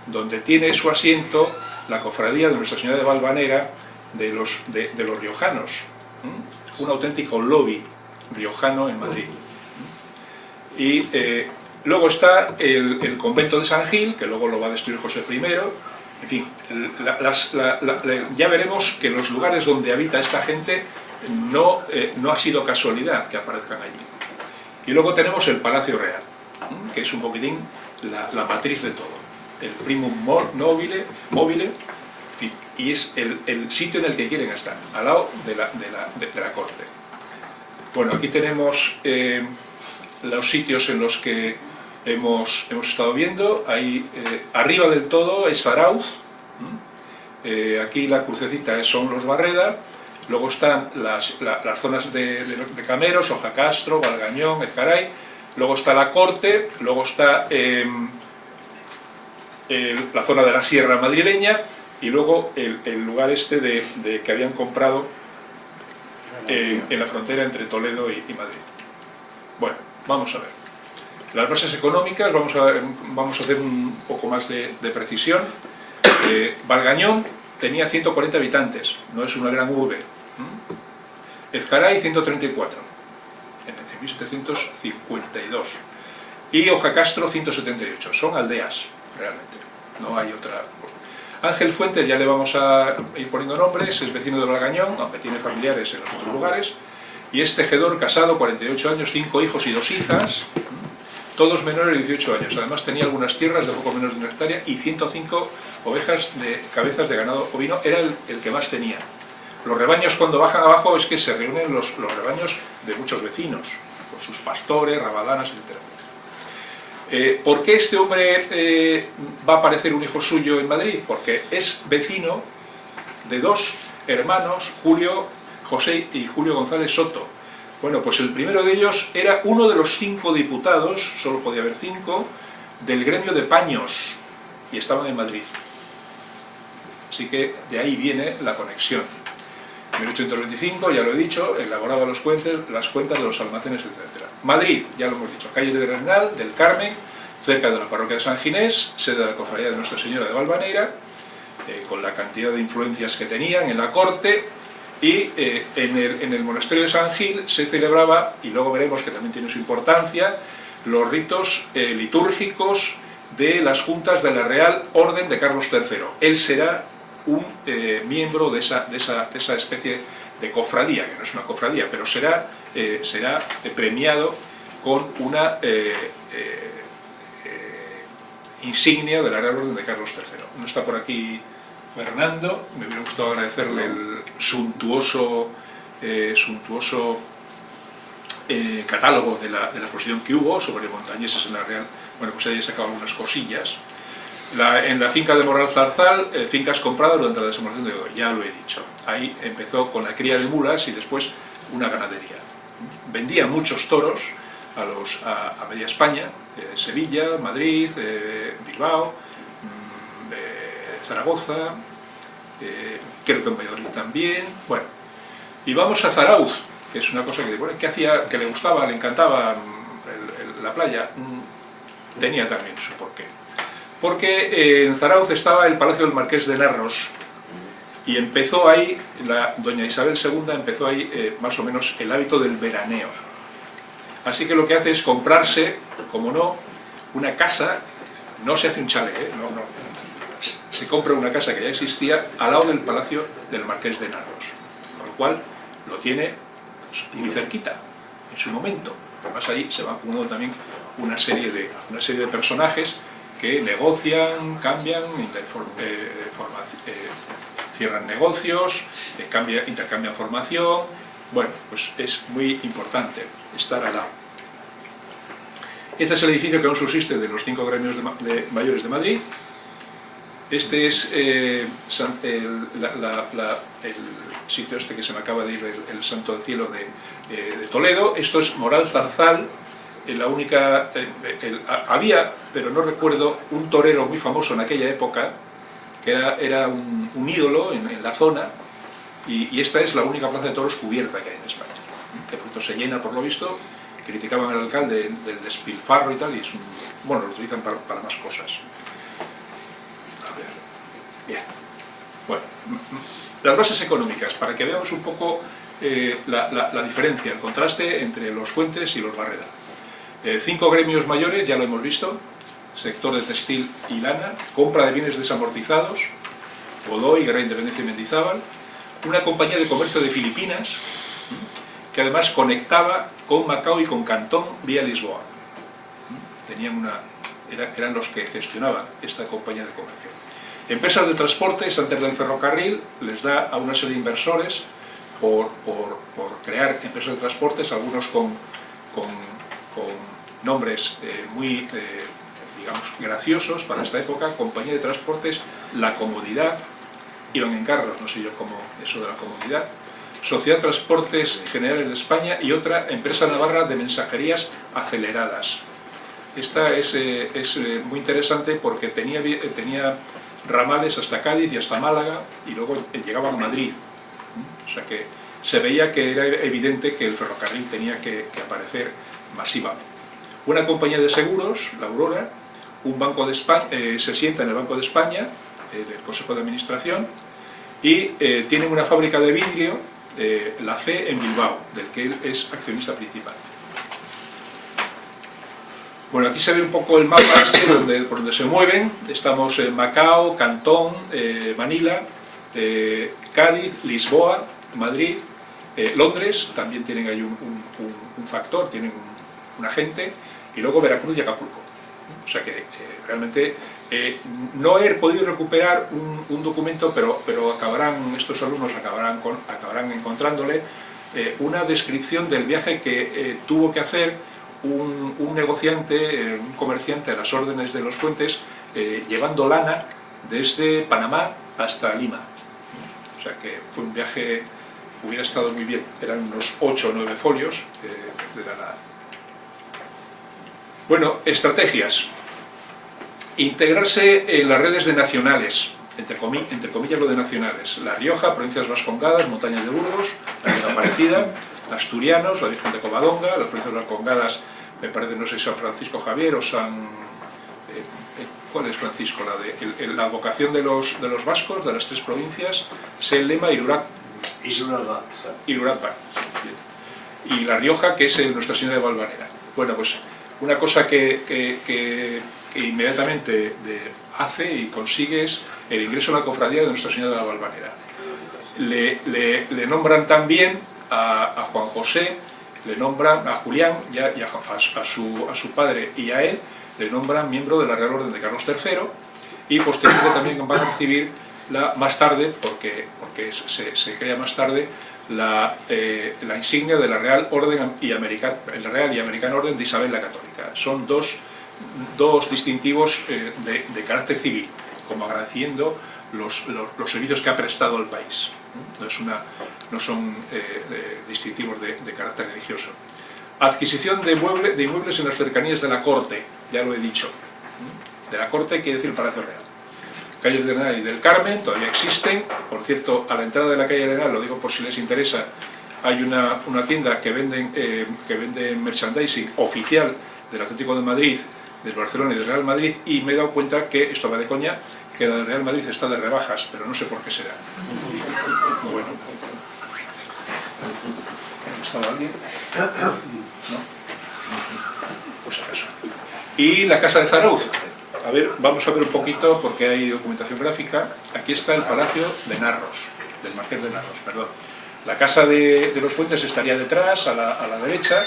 donde tiene su asiento la cofradía de Nuestra Señora de Valvanera de los, de, los riojanos, un auténtico lobby riojano en Madrid. Y eh, luego está el, convento de San Gil, que luego lo va a destruir José I, en fin, ya veremos que los lugares donde habita esta gente no, eh, no ha sido casualidad que aparezcan allí. Y luego tenemos el Palacio Real, que es un poquitín la, la matriz de todo el primum mobile, mobile y es el, sitio en el que quieren estar, al lado de la, de la, corte. Bueno, aquí tenemos eh, los sitios en los que hemos, hemos estado viendo. Ahí, eh, arriba del todo es Zarauz, eh, aquí la crucecita son los Barreda, luego están las, zonas de, de, Cameros, Ojacastro, Valgañón, Ezcaray, luego está la corte, luego está la zona de la sierra madrileña y luego el, lugar este de, que habían comprado eh, en la frontera entre Toledo y, Madrid. Bueno, vamos a ver. Las bases económicas, vamos a, vamos a hacer un poco más de, precisión. Eh, Valgañón tenía 140 habitantes, no es una gran urbe. Ezcaray 134, en 1752. Y Ojacastro 178, son aldeas realmente, no hay otra. Ángel Fuentes, ya le vamos a ir poniendo nombres, es vecino de Valgañón, aunque tiene familiares en otros lugares, y es tejedor, casado, 48 años, 5 hijos y 2 hijas, todos menores de 18 años. Además tenía algunas tierras de poco menos de una hectárea y 105 ovejas de cabezas de ganado ovino, era el, que más tenía. Los rebaños cuando bajan abajo es que se reúnen los, los rebaños de muchos vecinos, con sus pastores, rabadanas, etc. Eh, ¿Por qué este hombre eh, va a aparecer un hijo suyo en Madrid? Porque es vecino de dos hermanos, Julio José y Julio González Soto. Bueno, pues el primero de ellos era uno de los cinco diputados, solo podía haber cinco, del gremio de paños, y estaban en Madrid. Así que de ahí viene la conexión. En 1825, ya lo he dicho, elaboraba los cuentas, las cuentas de los almacenes, etc. Madrid, ya lo hemos dicho, calle de Renal, del Carmen, cerca de la parroquia de San Ginés, sede de la cofradía de Nuestra Señora de Valvanera, eh, con la cantidad de influencias que tenían en la corte, y eh, en, el, monasterio de San Gil se celebraba, y luego veremos que también tiene su importancia, los ritos eh, litúrgicos de las juntas de la Real Orden de Carlos III. Él será un miembro de esa, de, esa, de esa especie de cofradía, que no es una cofradía, pero será eh, será premiado con una eh, eh, insignia de la Real Orden de Carlos III. No está por aquí Fernando, me hubiera gustado agradecerle el suntuoso, suntuoso catálogo de la, de exposición que hubo sobre montañeses en la Real. Bueno, pues ahí he sacado algunas cosillas. en la finca de Moral Zarzal, fincas compradas durante la desembarcación de hoy, ya lo he dicho. Ahí empezó con la cría de mulas y después una ganadería vendía muchos toros a, los, a, media España, eh, Sevilla, Madrid, eh, Bilbao, mm, eh, Zaragoza, eh, creo que en Valladolid también, bueno. Y vamos a Zarauz, que es una cosa que, bueno, que, hacía, que le gustaba, le encantaba mm, la playa, mm, tenía también su porqué. Porque eh, en Zarauz estaba el Palacio del Marqués de Narros, y empezó ahí, la doña Isabel II empezó ahí eh, más o menos el hábito del veraneo. Así que lo que hace es comprarse, como no, una casa, no se hace un chalet, ¿eh? no, no, se compra una casa que ya existía al lado del palacio del Marqués de Narros, con lo cual lo tiene muy cerquita, en su momento. Además ahí se va acumulando también una serie de, una serie de personajes que negocian, cambian, eh, eh, cierran negocios, eh, intercambian formación. Bueno, pues es muy importante estar al lado. Este es el edificio que aún subsiste de los cinco gremios de mayores de Madrid, este es eh, el, sitio este que se me acaba de ir, el, Santo del Cielo de, eh, Toledo. Esto es Moral Zarzal, eh, la única... había, pero no recuerdo, un torero muy famoso en aquella época, que era, un, ídolo en, la zona, y, esta es la única plaza de toros cubierta que hay en España, que pronto se llena por lo visto, criticaban al alcalde del despilfarro y tal, y es bueno, lo utilizan para más cosas. Bien. Bueno, las bases económicas, para que veamos un poco eh, la, diferencia, el contraste entre los Fuentes y los Barreda. Eh, cinco gremios mayores, ya lo hemos visto, sector de textil y lana, compra de bienes desamortizados, Godoy, Guerra Independencia y Mendizábal, una compañía de comercio de Filipinas, que además conectaba con Macao y con Cantón vía Lisboa. Tenían una, eran los que gestionaban esta compañía de comercio. Empresas de transporte, antes del ferrocarril, les da a una serie de inversores por, crear empresas de transportes, algunos con, nombres eh, muy, eh, digamos, graciosos para esta época, compañía de transportes La Comodidad, iban en carros, no sé yo cómo eso de la comodidad, Sociedad Transportes Generales de España y otra empresa navarra de mensajerías aceleradas. Esta es, eh, es muy interesante porque tenía, tenía ramales hasta Cádiz y hasta Málaga y luego llegaban a Madrid. O sea que se veía que era evidente que el ferrocarril tenía que, aparecer masivamente. Una compañía de seguros, la Aurora, un banco de España, eh, se sienta en el Banco de España, el Consejo de Administración, y eh, tienen una fábrica de vidrio, eh, la C en Bilbao, del que él es accionista principal. Bueno, aquí se ve un poco el mapa este donde, por donde se mueven. Estamos en Macao, Cantón, eh, Manila, eh, Cádiz, Lisboa, Madrid, eh, Londres, también tienen ahí un, factor, tienen un, agente, y luego Veracruz y Acapulco. O sea que realmente no he podido recuperar un, documento, pero, pero acabarán, estos alumnos acabarán, con, acabarán encontrándole una descripción del viaje que tuvo que hacer un, negociante, eh, un comerciante a las órdenes de los puentes, eh, llevando lana desde Panamá hasta Lima. O sea que fue un viaje, hubiera estado muy bien, eran unos 8 o 9 folios de lana. Bueno, estrategias. Integrarse en las redes de nacionales, entre, entre comillas lo de nacionales. La Rioja, provincias vascongadas, montañas de Burgos, la Villa Aparecida, asturianos, la Virgen de Covadonga, las provincias vascongadas, me parece, no sé, San Francisco Javier o San... Eh, eh, ¿Cuál es Francisco? La, de, la vocación de los, de los vascos, de las tres provincias, es el lema Irurak. Irurak, Y La Rioja, que es Nuestra Señora de Valvanera. Bueno, pues una cosa que, que, inmediatamente hace y consigue es el ingreso a la cofradía de Nuestra Señora de la Valvanera. Le, le nombran también a, Juan José, le nombran a Julián a, su, a, su, padre y a él, le nombran miembro de la Real Orden de Carlos III y posteriormente también van a recibir la, más tarde, porque, porque se, se crea más tarde, la, eh, la, insignia de la Real Orden y Americana, la Real y Americana Orden de Isabel la Católica. Son dos, dos distintivos eh, de, de, carácter civil, como agradeciendo los, los, los servicios que ha prestado al país no, es una, no son eh, distintivos de, carácter religioso. Adquisición de, de inmuebles en las cercanías de la corte, ya lo he dicho. De la corte quiere decir Palacio Real. calle Arenal y del Carmen, todavía existen. Por cierto, a la entrada de la calle Arenal, lo digo por si les interesa, hay una, una tienda que venden, eh, que vende merchandising oficial del Atlético de Madrid, del Barcelona y del Real Madrid, y me he dado cuenta que, esto va de coña, que la Real Madrid está de rebajas, pero no sé por qué será. Bueno. ¿Estaba alguien? ¿No? Pues acaso. Y la casa de Zarauz. A ver, vamos a ver un poquito, porque hay documentación gráfica. Aquí está el Palacio de Narros, del Marqués de Narros, perdón. La casa de, los Fuentes estaría detrás, a la, a la, derecha.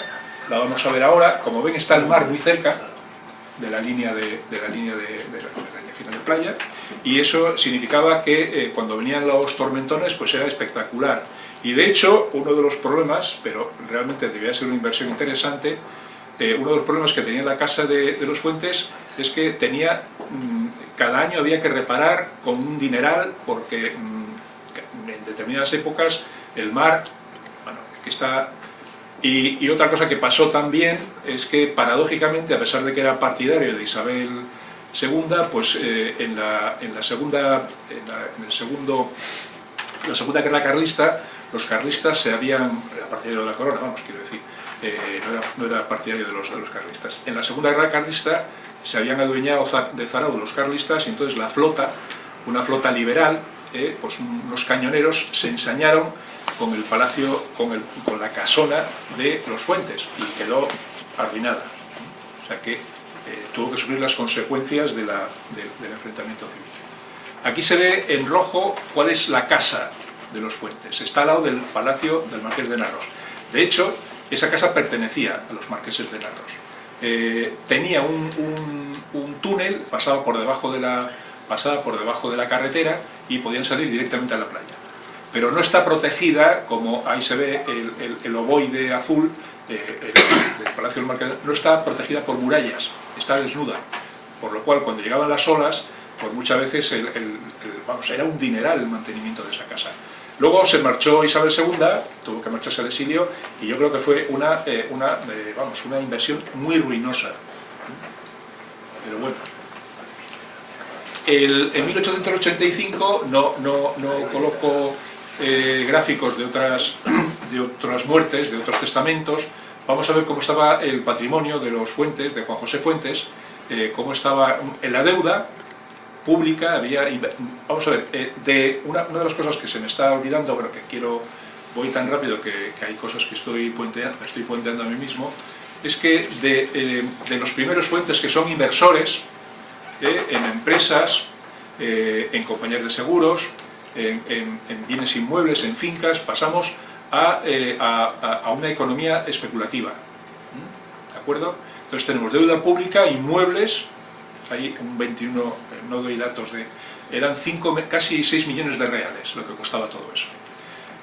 La vamos a ver ahora. Como ven, está el mar muy cerca de la línea de, de la línea de, de la línea final de playa. Y eso significaba que eh, cuando venían los tormentones, pues era espectacular. Y de hecho, uno de los problemas, pero realmente debía ser una inversión interesante, eh, uno de los problemas que tenía la casa de, de los Fuentes es que tenía, mmm, cada año había que reparar con un dineral porque mmm, en determinadas épocas el mar, bueno, aquí está... Y, y, otra cosa que pasó también es que paradójicamente, a pesar de que era partidario de Isabel II, pues eh, en, la, en, la, segunda, en, la, en el segundo, la segunda guerra carlista, los carlistas se habían, era partidario de la corona, vamos, quiero decir, eh, no, era, no, era, partidario de los, de los carlistas. En la segunda guerra carlista se habían adueñado de Zarao los carlistas y entonces la flota, una flota liberal, eh, pues unos cañoneros se ensañaron con el palacio, con, el, con la casona de los Fuentes y quedó arruinada. O sea que eh, tuvo que sufrir las consecuencias del enfrentamiento civil. Aquí se ve en rojo cuál es la casa de los Fuentes. Está al lado del palacio del Marqués de Narros. De hecho, esa casa pertenecía a los marqueses de Narros. Eh, tenía un, túnel, pasaba por, debajo de la, pasaba por debajo de la carretera y podían salir directamente a la playa. Pero no está protegida, como ahí se ve el, el, el ovoide azul eh, el, del Palacio del Marqués, no está protegida por murallas, está desnuda. Por lo cual, cuando llegaban las olas, pues muchas veces vamos, era un dineral el mantenimiento de esa casa. Luego se marchó Isabel II, tuvo que marcharse al exilio, y yo creo que fue una, eh, una, eh, vamos, una inversión muy ruinosa. Pero bueno. El, en 1885 no, no, no coloco eh, gráficos de otras, de otras muertes, de otros testamentos. Vamos a ver cómo estaba el patrimonio de los Fuentes, de Juan José Fuentes, eh, cómo estaba en la deuda, pública, había, vamos a ver, eh, de una, de las cosas que se me está olvidando, pero que quiero, voy tan rápido que, hay cosas que estoy puenteando, estoy puenteando a mí mismo, es que de, eh, los primeros fuentes que son inversores eh, en empresas, en compañías de seguros, en, en, en, bienes inmuebles, en fincas, pasamos a, eh, a, a una economía especulativa. ¿De acuerdo? Entonces tenemos deuda pública, inmuebles, hay un 21, no doy datos de... Eran 5, casi 6 millones de reales lo que costaba todo eso.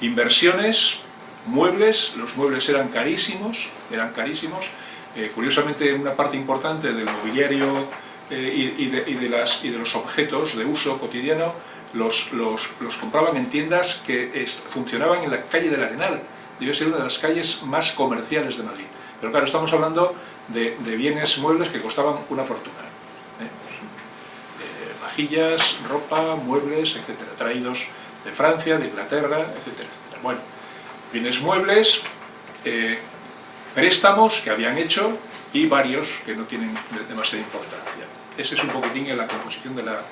Inversiones, muebles, los muebles eran carísimos, eran carísimos. Eh, curiosamente, una parte importante del mobiliario eh, y, de, y, de las, y, de, los objetos de uso cotidiano los, los, los compraban en tiendas que funcionaban en la calle del Arenal. Debe ser una de las calles más comerciales de Madrid. Pero claro, estamos hablando de, de bienes muebles que costaban una fortuna vajillas, ropa, muebles, etcétera, traídos de Francia, de Inglaterra, etcétera, etcétera. Bueno, bienes muebles, eh, préstamos que habían hecho y varios que no tienen demasiada importancia. Ese es un poquitín en la composición. De la...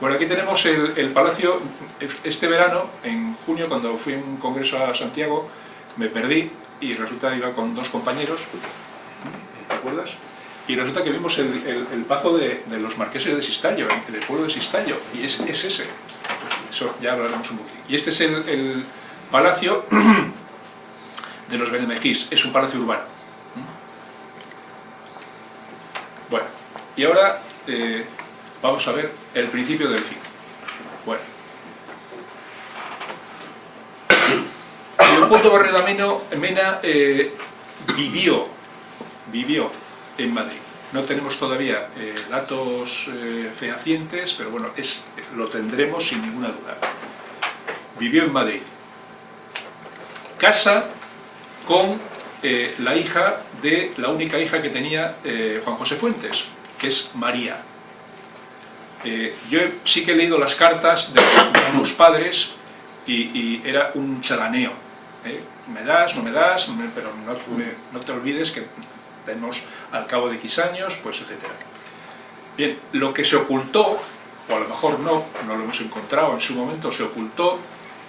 Bueno, aquí tenemos el, palacio, este verano, en junio, cuando fui a un congreso a Santiago, me perdí y resulta que iba con dos compañeros, ¿te acuerdas? y resulta que vimos el, el, pazo de, los marqueses de Sistallo, el pueblo de Sistallo, y es, es ese. Eso ya hablaremos un poquito. Y este es el, palacio de los Benemejís, es un palacio urbano. Bueno, y ahora eh, vamos a ver el principio del fin. Bueno. Leopoldo Barreda Mena eh, vivió, vivió en Madrid. No tenemos todavía eh, datos eh, fehacientes, pero bueno, es, lo tendremos sin ninguna duda. Vivió en Madrid. Casa con la hija de la única hija que tenía Juan José Fuentes, que es María. Eh, yo sí que he leído las cartas de, unos padres y, era un charaneo. ¿eh? Me das, no me das, pero no, te olvides que tenemos al cabo de X años, pues etcétera. Bien, lo que se ocultó, o a lo mejor no, no lo hemos encontrado en su momento, se ocultó,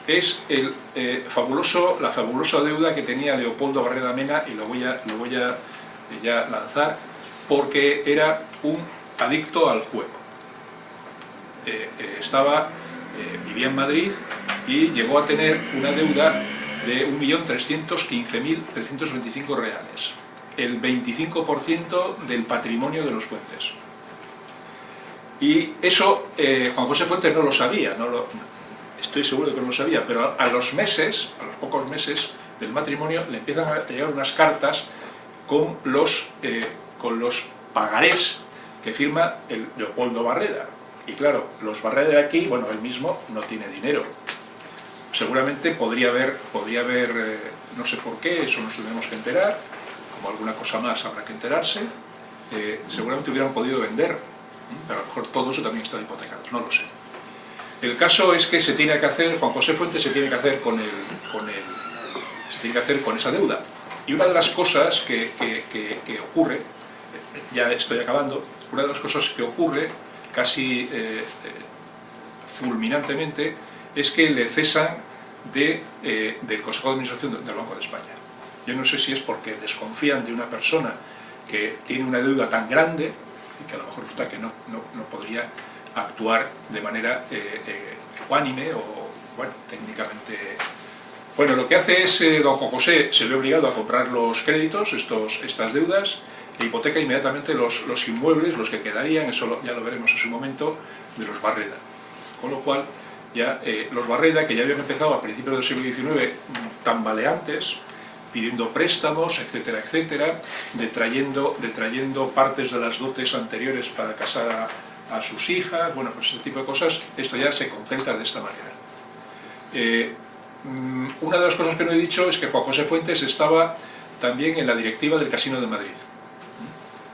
es el, eh, fabuloso, la fabulosa deuda que tenía Leopoldo Barreda Mena, y lo voy a, lo voy a ya lanzar, porque era un adicto al juego. Estaba, eh, vivía en Madrid y llegó a tener una deuda de 1.315.325 reales, el 25% del patrimonio de los puentes. Y eso eh, Juan José Fuentes no lo sabía, no lo, estoy seguro de que no lo sabía, pero a, los meses, a los pocos meses del matrimonio, le empiezan a llegar unas cartas con los, eh, con los pagarés que firma Leopoldo Barreda. Y claro, los Barreda de aquí, bueno, él mismo no tiene dinero. Seguramente podría haber, podría haber eh, no sé por qué, eso nos tenemos que enterar, como alguna cosa más habrá que enterarse, eh, seguramente hubieran podido vender, ¿m? pero a lo mejor todo eso también está hipotecado, no lo sé. El caso es que se tiene que hacer, Juan José Fuentes se tiene que hacer con el, con el, se tiene que hacer con esa deuda. Y una de las cosas que, que- ocurre, eh, ya estoy acabando, una de las cosas que ocurre casi eh, eh, fulminantemente es que le cesan de, eh, del Consejo de Administración del Banco de España. Yo no sé si es porque desconfían de una persona que tiene una deuda tan grande y que a lo mejor resulta que no, no- no podría actuar de manera eh, ecuánime o, bueno, técnicamente... Bueno, lo que hace es, eh, don José se ve obligado a comprar los créditos, estos, estas deudas, e hipoteca inmediatamente los, los inmuebles, los que quedarían, eso ya lo veremos en su momento, de los Barreda. Con lo cual, ya eh, los Barreda, que ya habían empezado a principios del siglo XIX mm, tambaleantes, pidiendo préstamos, etcétera, etcétera, detrayendo, detrayendo partes de las dotes anteriores para casar a, sus hijas, bueno, pues ese tipo de cosas, esto ya se concreta de esta manera. Eh, mm, una de las cosas que no he dicho es que Juan José Fuentes estaba también en la directiva del Casino de Madrid.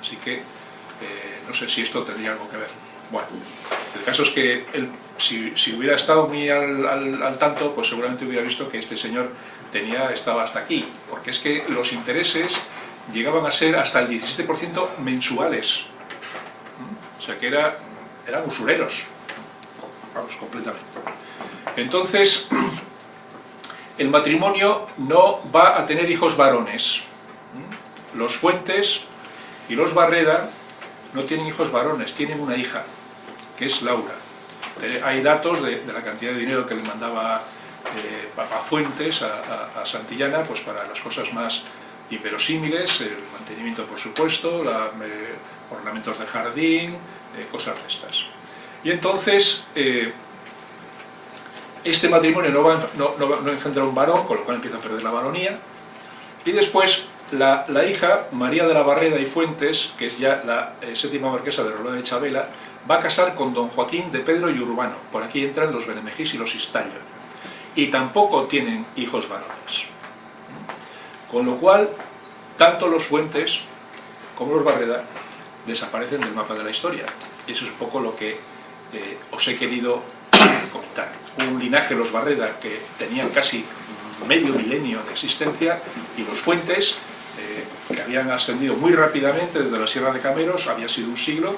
Así que eh, no sé si esto tendría algo que ver. Bueno, el caso es que él, si, hubiera estado muy al, al- al tanto, pues seguramente hubiera visto que este señor tenía, estaba hasta aquí, porque es que los intereses llegaban a ser hasta el 17% mensuales. O sea que era, eran usureros, vamos, completamente. Entonces, el matrimonio no va a tener hijos varones. Los Fuentes y los Barreda no tienen hijos varones, tienen una hija, que es Laura. Eh, Hay datos de, la cantidad de dinero que le mandaba eh, Papá Fuentes a, Santillana pues para las cosas más inverosímiles, el mantenimiento por supuesto, la- eh, ornamentos de jardín, eh, cosas de estas. Y entonces, este matrimonio no engendra un varón, con lo cual empieza a perder la varonía, y después la, hija, María de la Barreda y Fuentes, que es ya la eh, séptima marquesa de Rolón de Chabela, va a casar con don Joaquín de Pedro y Urbano. Por aquí entran los Benemejís y los Istallo. Y tampoco tienen hijos varones. Con lo cual, tanto los Fuentes como los Barreda desaparecen del mapa de la historia. Eso es un poco lo que eh, os he querido comentar. Un linaje, los Barreda, que tenían casi medio milenio de existencia, y los Fuentes, que habían ascendido muy rápidamente desde la Sierra de Cameros, había sido un siglo,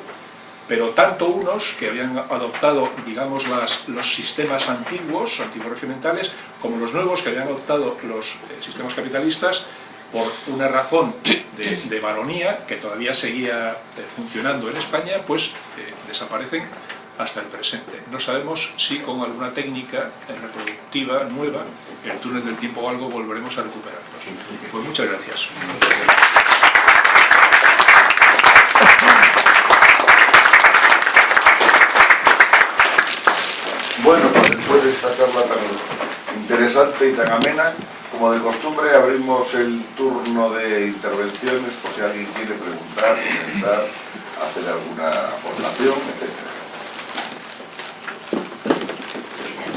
pero tanto unos que habían adoptado, digamos, los sistemas antiguos, antiguos regimentales, como los nuevos que habían adoptado los eh, sistemas capitalistas, por una razón de, de varonía que todavía seguía eh, funcionando en España, pues eh, desaparecen hasta el presente. No sabemos si con alguna técnica reproductiva nueva, el túnel del tiempo o algo, volveremos a recuperarlos. Pues muchas gracias. Bueno, pues después de esta charla tan interesante y tan amena, como de costumbre, abrimos el turno de intervenciones por si alguien quiere preguntar, comentar, hacer alguna aportación, etc.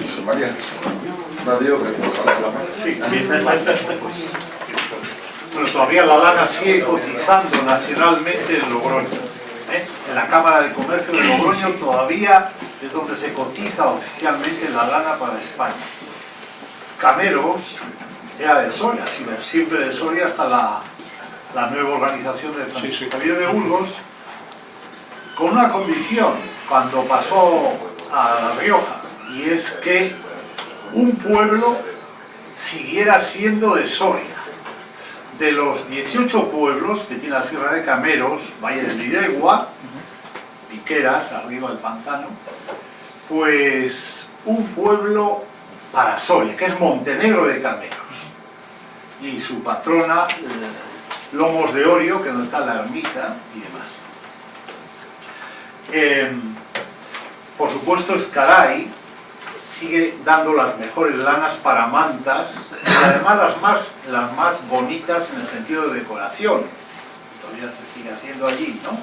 José María, Bueno, todavía la lana sigue cotizando nacionalmente en Logroño. ¿eh? En la Cámara de Comercio de Logroño todavía es donde se cotiza oficialmente la lana para España. Cameros era de Soria, siempre de Soria hasta la, la nueva organización de Francisco Javier de Burgos, con una condición cuando pasó a La Rioja, y es que un pueblo siguiera siendo de Soria. De los 18 pueblos que tiene la Sierra de Cameros, Valle del Liregua, Piqueras, arriba del pantano, pues un pueblo para Soria, que es Montenegro de Cameros. Y su patrona, Lomos de Orio, que donde está la ermita y demás. Em, por supuesto, Escaray sigue dando las mejores lanas para mantas y además las más, las más bonitas en el sentido de decoración. Todavía se sigue haciendo allí, ¿no?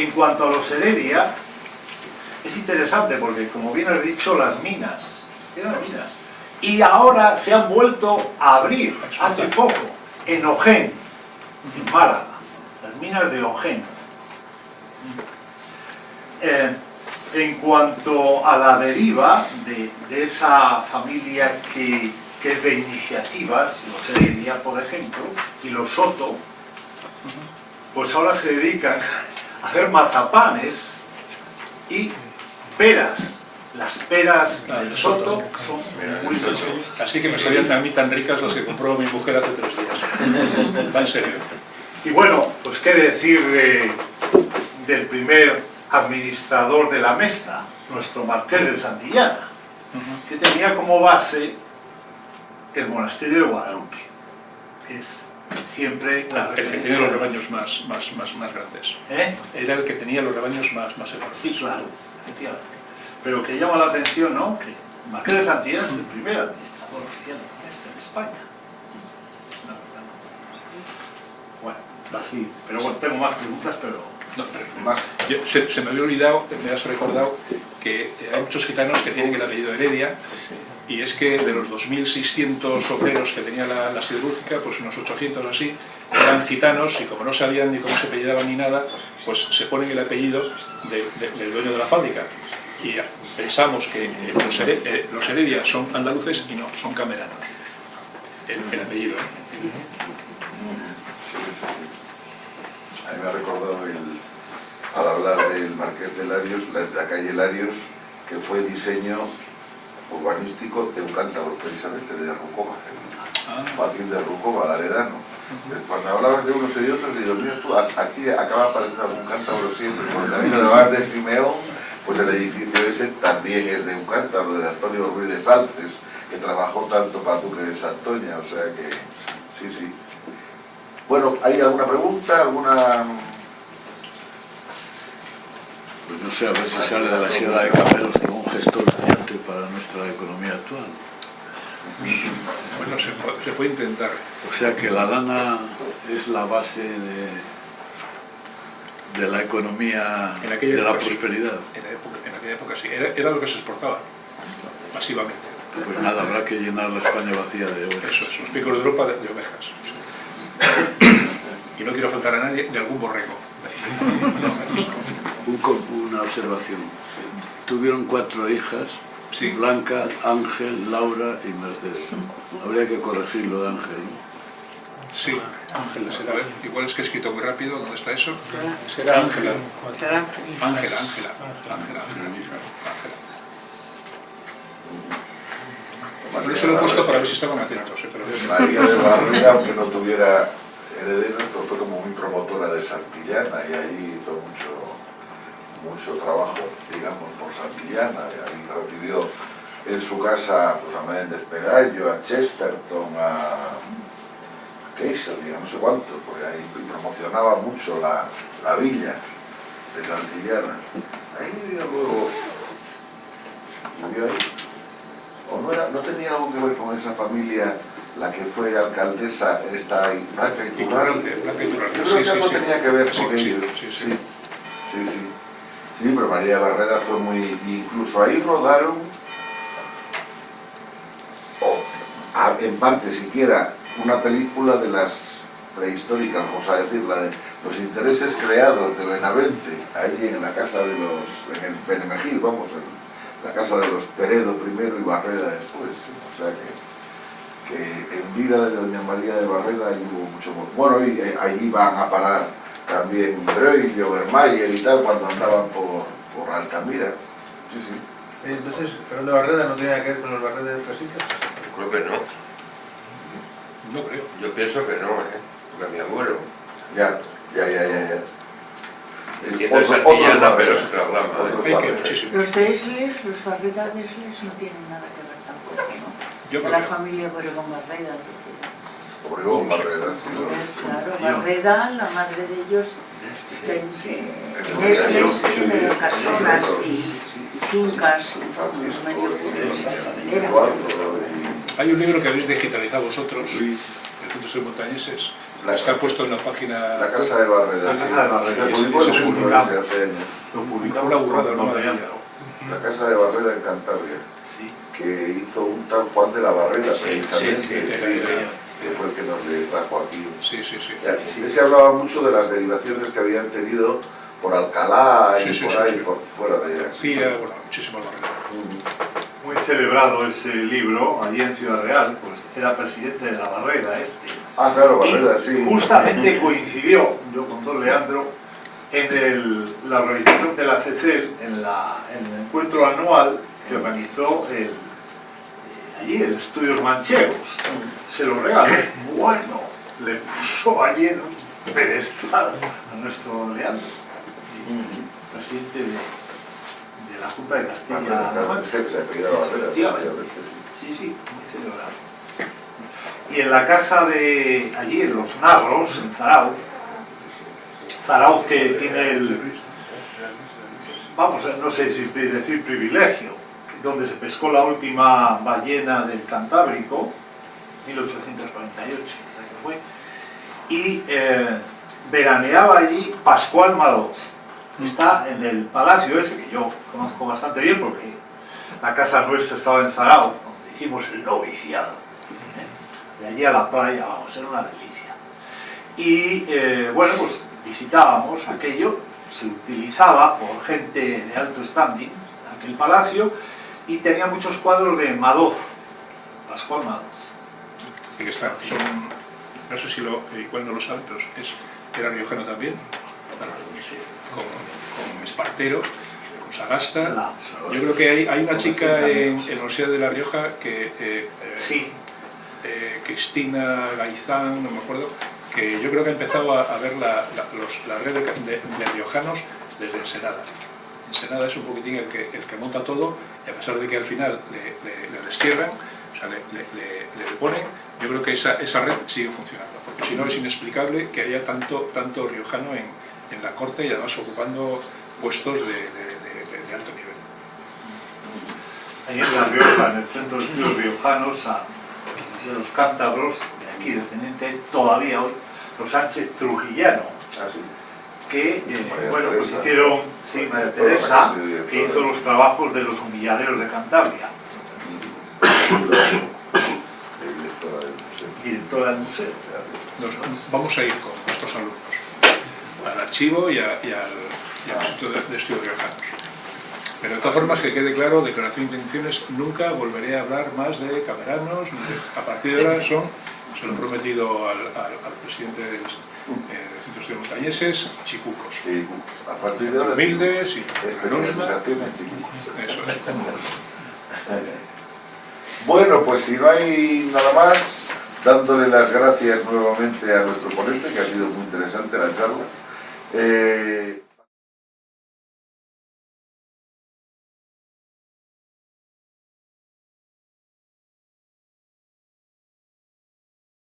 En cuanto a los Heredia, es interesante porque, como bien has dicho, las minas, eran minas, y ahora se han vuelto a abrir, hace poco, en Ojén, en Málaga, las minas de Ojén. En cuanto a la deriva de, esa familia que, es de iniciativas, los Heredia, por ejemplo, y los Soto, pues ahora se dedican a hacer mazapanes y peras. Las peras del Soto son muy sabrosas. Así que me salían a mí tan ricas las que compró mi mujer hace tres días. Va en serio. Y bueno, pues qué decir del primer administrador de la Mesta, nuestro marqués de Santillana, que tenía como base el monasterio de Guadalupe, que es siempre la el que tenía los rebaños más, más, más, más grandes. ¿Eh? Era el que tenía los rebaños más, más enormes. Sí, claro, efectivamente. Pero que llama la atención, ¿no? Que el marqués de Santillana es el primer administrador oficial de la Mesta en España. Bueno, así. Pero bueno, tengo más preguntas, pero se, me había olvidado, me has recordado que hay muchos gitanos que tienen el apellido Heredia y es que de los 2.600 obreros que tenía la, siderúrgica, pues unos 800 así, eran gitanos y como no sabían ni cómo se apellidaban ni nada, pues se ponen el apellido del dueño de la fábrica. Y pensamos que los, eh, Heredia son andaluces y no, son cameranos. El, apellido. ¿eh? A mí me ha recordado el, al hablar del Marqués de Larios, la, calle Larios, que fue diseño urbanístico de un cántabro, precisamente, de Rucova, ah. Joaquín de Rucova, Laredano. Cuando hablabas de unos y otros, digo, mira tú, aquí acaba apareciendo un cántabro siempre, por el camino de Bar de Simeón, pues el edificio ese también es de un cántabro, de Antonio Ruiz de Salces, que trabajó tanto para Duque de Santoña, o sea que, sí, sí. Bueno, ¿hay alguna pregunta? ¿Alguna...? Pues no sé, a ver si sale de la Sierra de Cameros como un gestor brillante para nuestra economía actual. Bueno, se puede, intentar. O sea que la lana es la base de, de la economía, de la prosperidad. En, aquella época sí, era, lo que se exportaba masivamente. Pues nada, habrá que llenar la España vacía de ovejas. Eso, los picos de Europa de ovejas. y no quiero faltar a nadie, de algún borrego. una observación. Tuvieron cuatro hijas, Blanca, Ángel, Laura y Mercedes. Habría que corregirlo de Ángel. Sí, Ángel, será, igual es que he escrito muy rápido, ¿dónde está eso? Será Ángela. Ángela, Ángela, Ángela, Bueno, eso lo he puesto para ver si estaban atentos. ¿eh? María de Barriga, aunque no tuviera heredero, pero fue como muy promotora de Santillana y ahí hizo mucho, mucho trabajo, digamos, por Santillana. Y ahí recibió en su casa pues, a Méndez Pegallo, a Chesterton, a Keiser, no sé cuánto, porque ahí promocionaba mucho la, la villa de Santillana. Ahí luego vivió ahí. ¿O no, era, no tenía algo que ver con esa familia la que fue alcaldesa, esta Blanca. Yo creo que algo tenía que ver con ellos. Sí sí, sí, sí. Pero María Barrera fue muy... Incluso ahí rodaron, o en parte siquiera, una película de las prehistórica, vamos a decir, la de los intereses creados de Benavente, ahí en la casa de los, en el Benemejil, vamos, en la casa de los Peredo primero y Barreda después, o sea que, que en vida de doña María de Barreda ahí hubo mucho, bueno, y eh, allí van a parar también Breuil y Obermayer y tal, cuando andaban por, por Altamira, sí, sí. Entonces, Fernando Barreda no tiene nada que ver con los Barreda de Casitas. Creo que no. No creo. Yo pienso que no, ¿eh? Porque mi abuelo. Ya, ya, ya, ya, ya. Entiendo Otro- esa pero se. Los de Esles, los Barreda de Esles no tienen nada que ver tampoco, ¿no? Yo De creo la familia Obregón Barreda. Obregón, Barreda, sí, Claro, Barreda, la madre de ellos, sí, tiene casonas y fincas y- hay un libro que habéis digitalizado vosotros, Montañeses, La- está puesto en la página... La casa de Barreda, La sí. casa de Se sí, publicó sí, en sí, sí, hace años. Lo publicamos. La casa de Barreda en Cantabria, Sí. que hizo un tal Juan de la Barrera, precisamente, sí, sí, sí, sí. que fue el que nos le trajo aquí. Sí, sí, sí. Ese hablaba mucho de las derivaciones que habían tenido por Alcalá y Sí, sí, por sí, ahí, sí. por fuera de allá. García, bueno, muchísimas barreras. Muy celebrado ese libro allí en Ciudad Real, pues era presidente de la Barrera este. Ah, claro, Y Barreda, sí. justamente coincidió, yo con Don Leandro, en el- la organización de la CECEL, en, la- en el encuentro anual que organizó el, eh, allí el Estudios Manchegos. Se lo regaló. Bueno, le puso allí en un pedestal a nuestro Don Leandro, presidente de, de la Junta de Ah, claro, claro, se efectivamente, sí. Sí, muy celebrado. Y en la casa de allí, en Los Nagros, en Zarauz, Zarauz que tiene el, vamos, no sé si decir privilegio, donde se pescó la última ballena del Cantábrico, 1848, creo que fue, y eh, veraneaba allí Pascual Madoz. Está en el palacio ese que yo conozco bastante bien porque la casa nuestra estaba en Zarauz, donde hicimos el noviciado. ¿eh? De allí a la playa, vamos, era una delicia. Y eh, bueno, pues visitábamos aquello, se utilizaba por gente de alto standing, aquel palacio, y tenía muchos cuadros de Madoz, Pascual Madoz. Que está, no sé si lo, eh, igual no lo saben, pero es, era riojano también, bueno, con, con Espartero, con Sagasta. Yo creo que hay, hay una chica en, en la Universidad de La Rioja que, eh, eh, Sí, eh, Cristina Gaizán, no me acuerdo, que yo creo que ha empezado a, a ver la, la- los- la red de, de- de riojanos desde Ensenada. Ensenada es un poquitín el que, el que monta todo y a pesar de que al final le, le- le destierran, o sea, le- le deponen, yo creo que esa, esa red sigue funcionando, porque si no es inexplicable que haya tanto, tanto riojano en, en la corte y además ocupando puestos de, de- de- de- de alto nivel. ahí en La Rioja, en el Centro de Estudios Riojanos, a- de los cántabros, de aquí descendientes, todavía hoy, los Sánchez Trujillano, Ah, sí. que eh, bueno, pues Teresa. hicieron, sí, María Teresa, que hizo los trabajos de los humilladeros de Cantabria, directora del museo. Nos- vamos a ir con nuestros alumnos al archivo y, a- y al, Instituto de, de Estudios Riojanos. Pero de todas formas, que quede claro, declaración de intenciones, nunca volveré a hablar más de cameranos, de- a partir de ahora son, se lo he prometido al, al- al presidente del, eh, Centro de Estudios Montañeses, chicucos. Sí, a partir de ahora. Humildes y. Especialización en. Eso es. Bueno, pues si no hay nada más, dándole las gracias nuevamente a nuestro ponente, que ha sido muy interesante la charla. Eh,